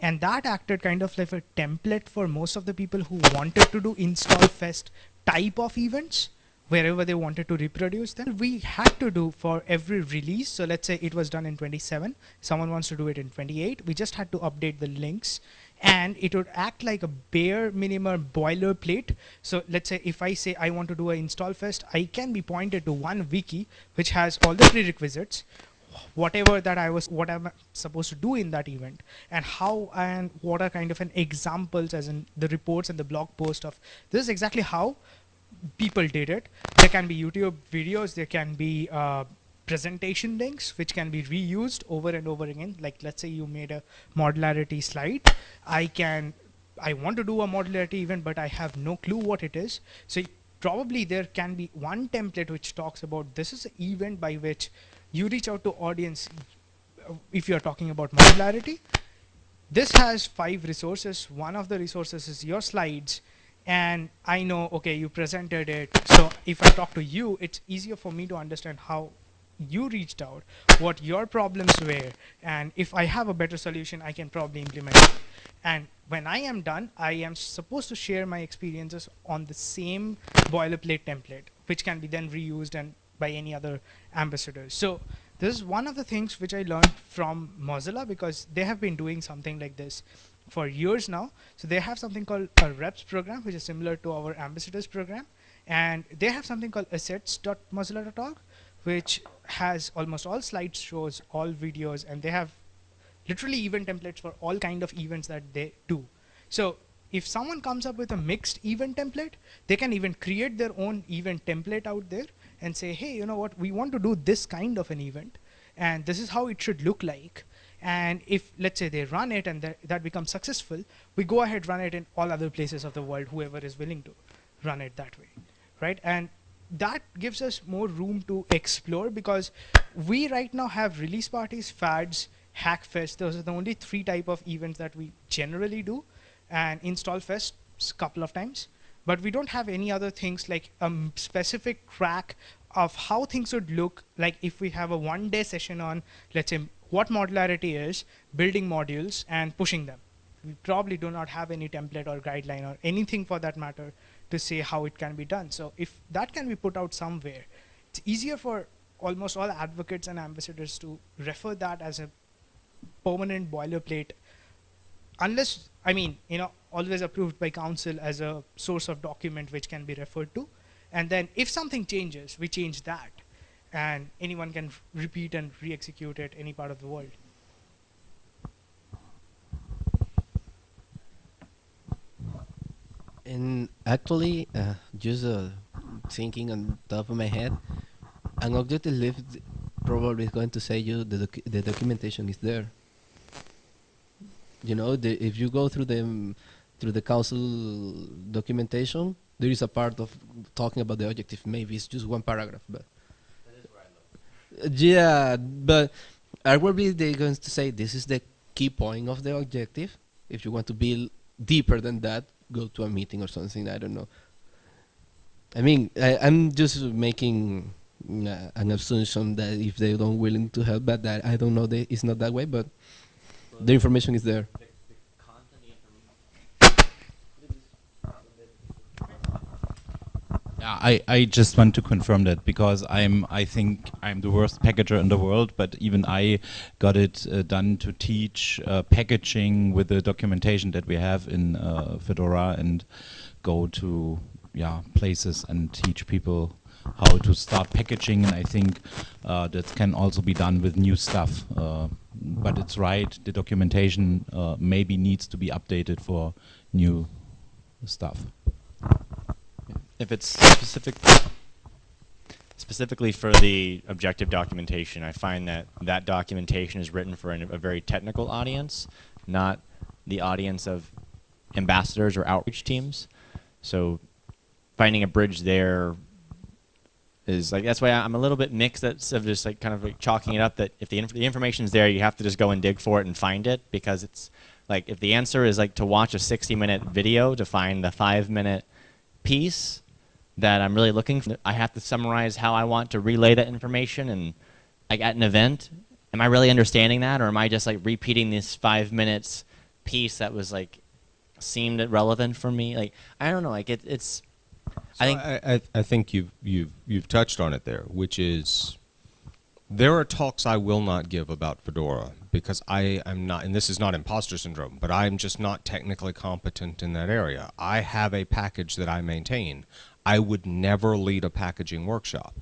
And that acted kind of like a template for most of the people who wanted to do install fest type of events wherever they wanted to reproduce them. We had to do for every release. So let's say it was done in 27. Someone wants to do it in 28. We just had to update the links and it would act like a bare minimum boilerplate. So let's say if I say I want to do an install fest, I can be pointed to one wiki which has all the prerequisites, whatever that I was, what I'm supposed to do in that event, and how and what are kind of an examples, as in the reports and the blog post of this is exactly how people did it. There can be YouTube videos, there can be uh, presentation links which can be reused over and over again. Like let's say you made a modularity slide. I can, I want to do a modularity event, but I have no clue what it is. So probably there can be one template which talks about this is an event by which you reach out to audience uh, if you're talking about modularity. This has five resources. One of the resources is your slides and I know, okay, you presented it. So if I talk to you, it's easier for me to understand how you reached out, what your problems were, and if I have a better solution, I can probably implement it. And when I am done, I am supposed to share my experiences on the same boilerplate template, which can be then reused and by any other ambassadors. So this is one of the things which I learned from Mozilla because they have been doing something like this for years now. So they have something called a reps program, which is similar to our ambassadors program. And they have something called assets.mozilla.org, which has almost all slideshows, all videos, and they have literally event templates for all kind of events that they do. So if someone comes up with a mixed event template, they can even create their own event template out there and say, hey, you know what, we want to do this kind of an event, and this is how it should look like. And if, let's say, they run it and that, that becomes successful, we go ahead run it in all other places of the world, whoever is willing to run it that way, right? And that gives us more room to explore because we right now have release parties, FADs, hackfest. Those are the only three type of events that we generally do, and install fest a couple of times. But we don't have any other things like a um, specific track of how things would look like if we have a one day session on, let's say, what modularity is, building modules, and pushing them. We probably do not have any template or guideline or anything for that matter to say how it can be done. So if that can be put out somewhere, it's easier for almost all advocates and ambassadors to refer that as a permanent boilerplate unless I mean you know always approved by council as a source of document which can be referred to. And then if something changes we change that. And anyone can repeat and re-execute it any part of the world. And actually, uh, just uh, thinking on top of my head, an objective list probably is going to say you the, docu the documentation is there. You know, the, if you go through the through the council documentation, there is a part of talking about the objective. Maybe it's just one paragraph, but yeah, but arguably they're going to say this is the key point of the objective. If you want to be deeper than that, go to a meeting or something. I don't know. I mean, I, am just making uh, an assumption that if they don't willing to help, but that I don't know, they, it's not that way. But the information is there. I, I just want to confirm that because I'm I think I'm the worst packager in the world, but even I got it uh, done to teach uh, packaging with the documentation that we have in uh, Fedora and go to yeah places and teach people how to start packaging. And I think uh, that can also be done with new stuff. But it's right, the documentation uh, maybe needs to be updated for new stuff. If it's specific specifically for the objective documentation, I find that that documentation is written for an, a very technical audience, not the audience of ambassadors or outreach teams. So finding a bridge there is like that's why I'm a little bit mixed that's of just like kind of like chalking it up that if the, inf the information is there you have to just go and dig for it and find it because it's like if the answer is like to watch a 60 minute video to find the 5 minute piece that I'm really looking for. I have to summarize how I want to relay that information and like at an event, am I really understanding that or am I just like repeating this five minutes piece that was like seemed relevant for me? Like I don't know, like it, it's I think I, I, I think you've you've you've touched on it there, which is there are talks I will not give about Fedora because I am not, and this is not imposter syndrome, but I'm just not technically competent in that area. I have a package that I maintain. I would never lead a packaging workshop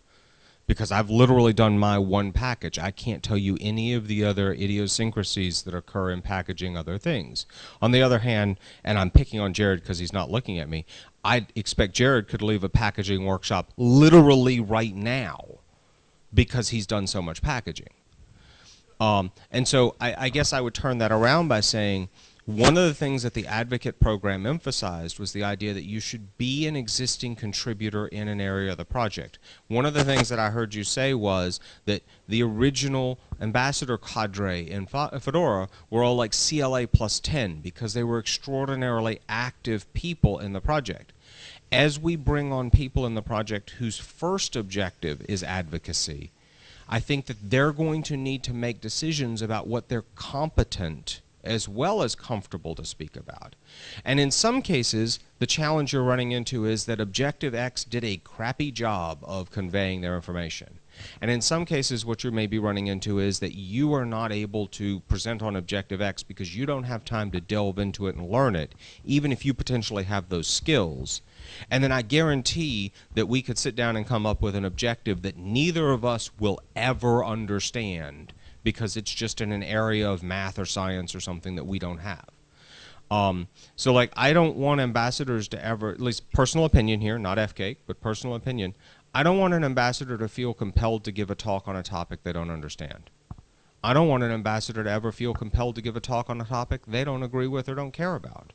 because I've literally done my one package. I can't tell you any of the other idiosyncrasies that occur in packaging other things. On the other hand, and I'm picking on Jared because he's not looking at me, I expect Jared could leave a packaging workshop literally right now because he's done so much packaging. Um, and so I, I guess I would turn that around by saying, one of the things that the advocate program emphasized was the idea that you should be an existing contributor in an area of the project. One of the things that I heard you say was that the original ambassador cadre in Fedora were all like CLA plus 10 because they were extraordinarily active people in the project. As we bring on people in the project whose first objective is advocacy, I think that they're going to need to make decisions about what they're competent as well as comfortable to speak about. And in some cases, the challenge you're running into is that Objective X did a crappy job of conveying their information. And in some cases, what you may be running into is that you are not able to present on Objective X because you don't have time to delve into it and learn it, even if you potentially have those skills. And then I guarantee that we could sit down and come up with an objective that neither of us will ever understand because it's just in an area of math or science or something that we don't have. Um, so like I don't want ambassadors to ever, at least personal opinion here, not FCAIC, but personal opinion. I don't want an ambassador to feel compelled to give a talk on a topic they don't understand. I don't want an ambassador to ever feel compelled to give a talk on a topic they don't agree with or don't care about.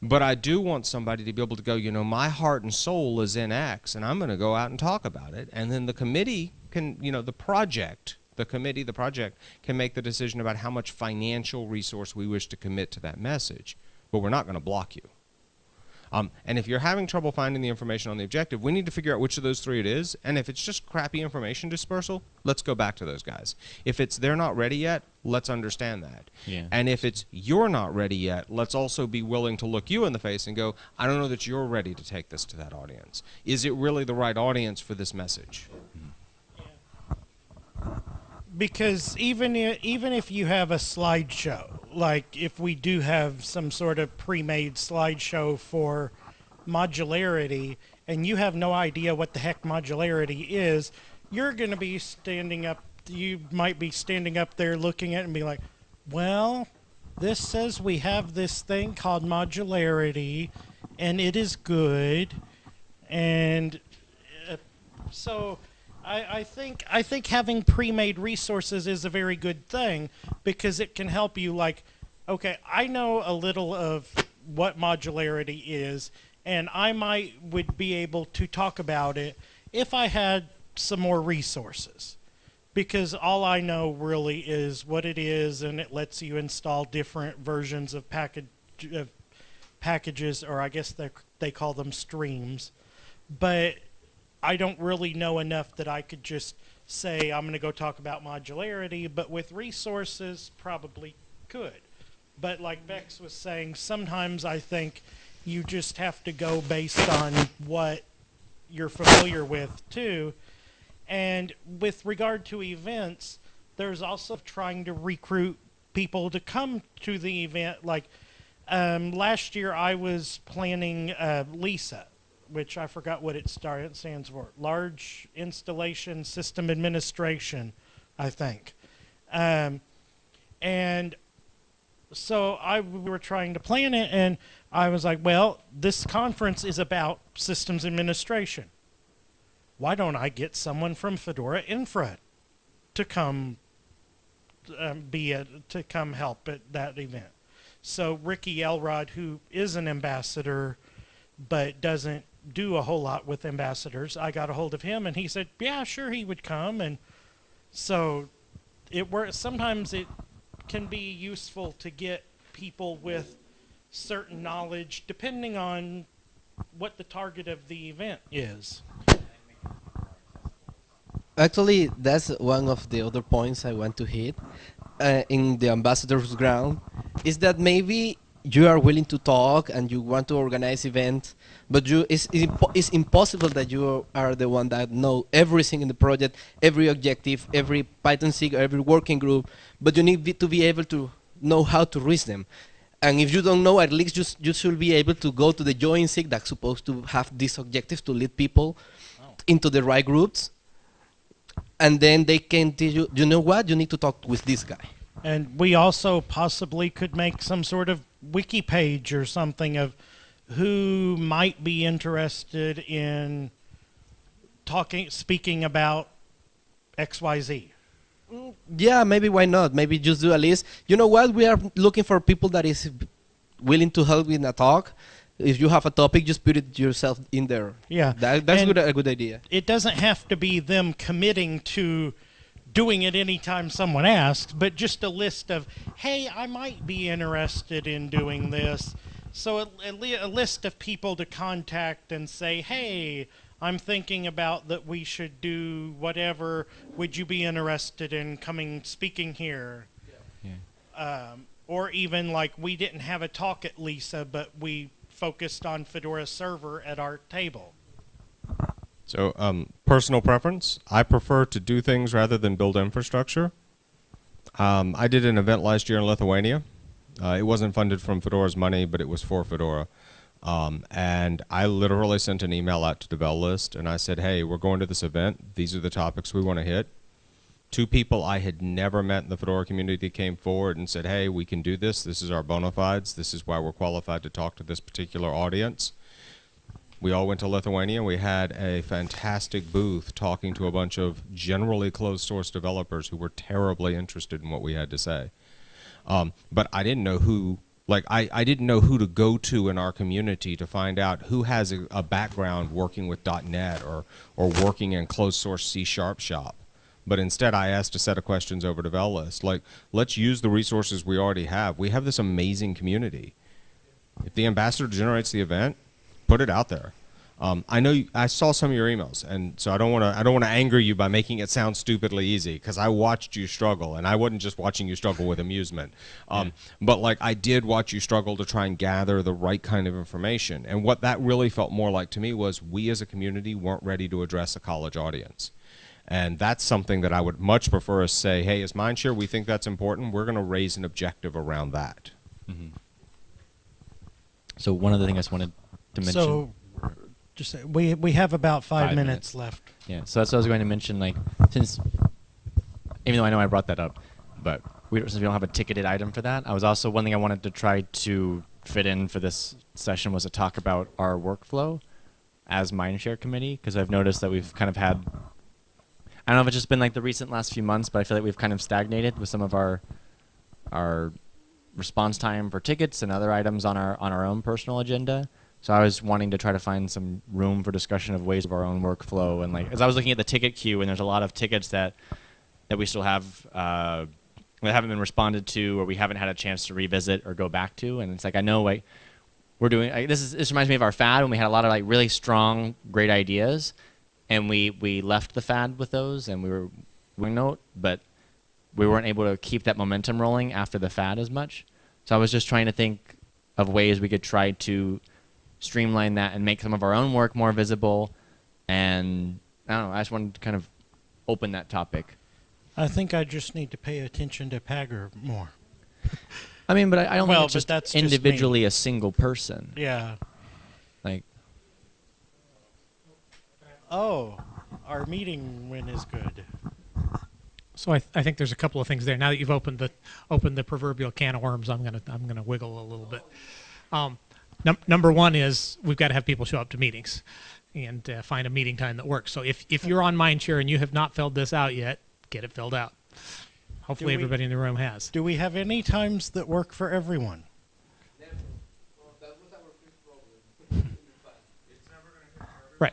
But I do want somebody to be able to go, you know, my heart and soul is in X, and I'm going to go out and talk about it. And then the committee can, you know, the project, the committee, the project can make the decision about how much financial resource we wish to commit to that message. But we're not going to block you. Um, and if you're having trouble finding the information on the objective, we need to figure out which of those three it is. And if it's just crappy information dispersal, let's go back to those guys. If it's they're not ready yet, let's understand that. Yeah. And if it's you're not ready yet, let's also be willing to look you in the face and go, I don't know that you're ready to take this to that audience. Is it really the right audience for this message? Because even i- even if you have a slideshow, like if we do have some sort of pre-made slideshow for modularity, and you have no idea what the heck modularity is, you're going to be standing up. You might be standing up there looking at it and be like, "Well, this says we have this thing called modularity, and it is good." And uh, so I, I think I think having pre-made resources is a very good thing because it can help you like okay I know a little of what modularity is and I might would be able to talk about it if I had some more resources. Because all I know really is what it is and it lets you install different versions of package of packages or I guess they they call them streams. But I don't really know enough that I could just say I'm going to go talk about modularity, but with resources, probably could. But like Bex was saying, sometimes I think you just have to go based on what you're familiar with too. And with regard to events, there's also trying to recruit people to come to the event. Like um, last year, I was planning uh, LISA, which I forgot what it stands for. Large Installation System Administration, I think. Um, and so I we were trying to plan it, and I was like, well, this conference is about systems administration. Why don't I get someone from Fedora Infra to come um, be a, to come help at that event? So Ricky Elrod, who is an ambassador, but doesn't do a whole lot with ambassadors, I got a hold of him, and he said, yeah, sure, he would come, and so it works. Sometimes it can be useful to get people with certain knowledge, depending on what the target of the event is. Actually, that's one of the other points I want to hit uh, in the ambassador's ground is that maybe you are willing to talk and you want to organize events, but you it's, it's, impo- it's impossible that you are the one that know everything in the project, every objective, every Python SIG, every working group, but you need to be able to know how to reach them. And if you don't know, at least you, you should be able to go to the join SIG that's supposed to have this objective to lead people oh. into the right groups and then they can tell you, you know what, you need to talk with this guy. And we also possibly could make some sort of wiki page or something of who might be interested in talking, speaking about XYZ. Mm, yeah, maybe why not? Maybe just do a list. You know what? We are looking for people that is willing to help in a talk. If you have a topic, just put it yourself in there. Yeah. That, that's good, a good idea. It doesn't have to be them committing to doing it anytime someone asks, but just a list of, hey, I might be interested in doing this. So a, a, a list of people to contact and say, hey, I'm thinking about that we should do whatever. Would you be interested in coming speaking here? Um, or even like we didn't have a talk at Lisa, but we focused on Fedora Server at our table. So, um, personal preference. I prefer to do things rather than build infrastructure. Um, I did an event last year in Lithuania. Uh, it wasn't funded from Fedora's money, but it was for Fedora. Um, and I literally sent an email out to Devel List and I said, hey, we're going to this event. These are the topics we want to hit. Two people I had never met in the Fedora community came forward and said, "Hey, we can do this. This is our bona fides. This is why we're qualified to talk to this particular audience." We all went to Lithuania. We had a fantastic booth talking to a bunch of generally closed source developers who were terribly interested in what we had to say. Um, but I didn't know who, like, I, I didn't know who to go to in our community to find out who has a, a background working with .NET or, or working in closed source C Sharp shop. But instead, I asked a set of questions over to VelList. Like, let's use the resources we already have. We have this amazing community. If the ambassador generates the event, put it out there. Um, I know you, I saw some of your emails, and so I don't want to I don't want to anger you by making it sound stupidly easy because I watched you struggle, and I wasn't just watching you struggle with amusement, um, but like I did watch you struggle to try and gather the right kind of information. And what that really felt more like to me was we as a community weren't ready to address a college audience. And that's something that I would much prefer us say, hey, as Mindshare, we think that's important. We're going to raise an objective around that. So one other thing I just wanted to mention. So, just say- we we have about five, Five minutes, minutes. left. Yeah, so that's what I was going to mention. Like, since, even though I know I brought that up, but we, since we don't have a ticketed item for that, I was also one thing I wanted to try to fit in for this session was to talk about our workflow as Mindshare committee because I've noticed that we've kind of had. I don't know if it's just been like the recent last few months, but I feel like we've kind of stagnated with some of our our response time for tickets and other items on our on our own personal agenda. So I was wanting to try to find some room for discussion of ways of our own workflow and like as I was looking at the ticket queue and there's a lot of tickets that that we still have uh, that haven't been responded to or we haven't had a chance to revisit or go back to and it's like I know like we're doing this is this reminds me of our FAD when we had a lot of like really strong great ideas and we we left the FAD with those and we were we note but we weren't able to keep that momentum rolling after the FAD as much. So I was just trying to think of ways we could try to streamline that and make some of our own work more visible. And I don't know, I just wanted to kind of open that topic. I think I just need to pay attention to Pagure more. I mean, but I, I don't Well, think it's just that's just individually a single person. Yeah. Like, Oh, our meeting win is good. So I, th- I think there's a couple of things there. Now that you've opened the opened the proverbial can of worms, I'm gonna I'm gonna wiggle a little bit. Um, num- number one is we've got to have people show up to meetings, and uh, find a meeting time that works. So if if you're on Mindshare and you have not filled this out yet, get it filled out. Hopefully, we- everybody in the room has. Do we have any times that work for everyone? Right.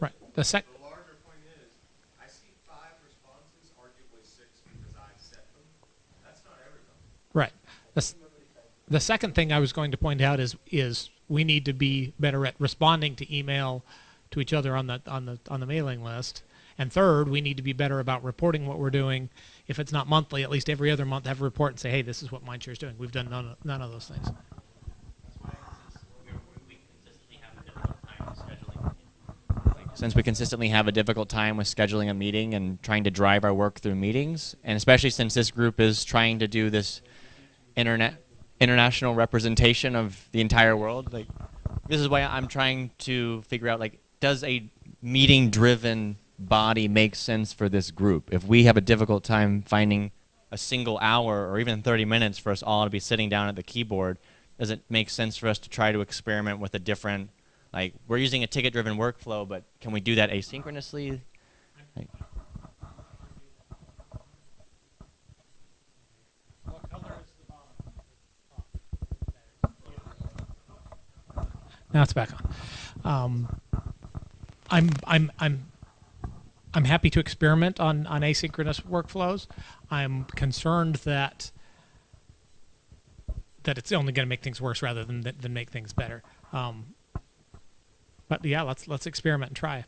Right. The sec. The larger point is, I see five responses, arguably six because I set them. That's not everybody. Right. The, s- the second thing I was going to point out is is we need to be better at responding to email to each other on the on the on the mailing list. And third, we need to be better about reporting what we're doing. If it's not monthly, at least every other month, have a report and say, "Hey, this is what Mindshare is doing." We've done none of, none of those things. since we consistently have a difficult time with scheduling a meeting and trying to drive our work through meetings, and especially since this group is trying to do this internet international representation of the entire world, like this is why I'm trying to figure out like does a meeting driven body make sense for this group? If we have a difficult time finding a single hour or even 30 minutes for us all to be sitting down at the keyboard, does it make sense for us to try to experiment with a different like we're using a ticket driven workflow, but can we do that asynchronously? Like, Now it's back on. Um, I'm I'm I'm I'm happy to experiment on on asynchronous workflows. I'm concerned that that it's only going to make things worse rather than than make things better. Um, but yeah, let's let's experiment and try.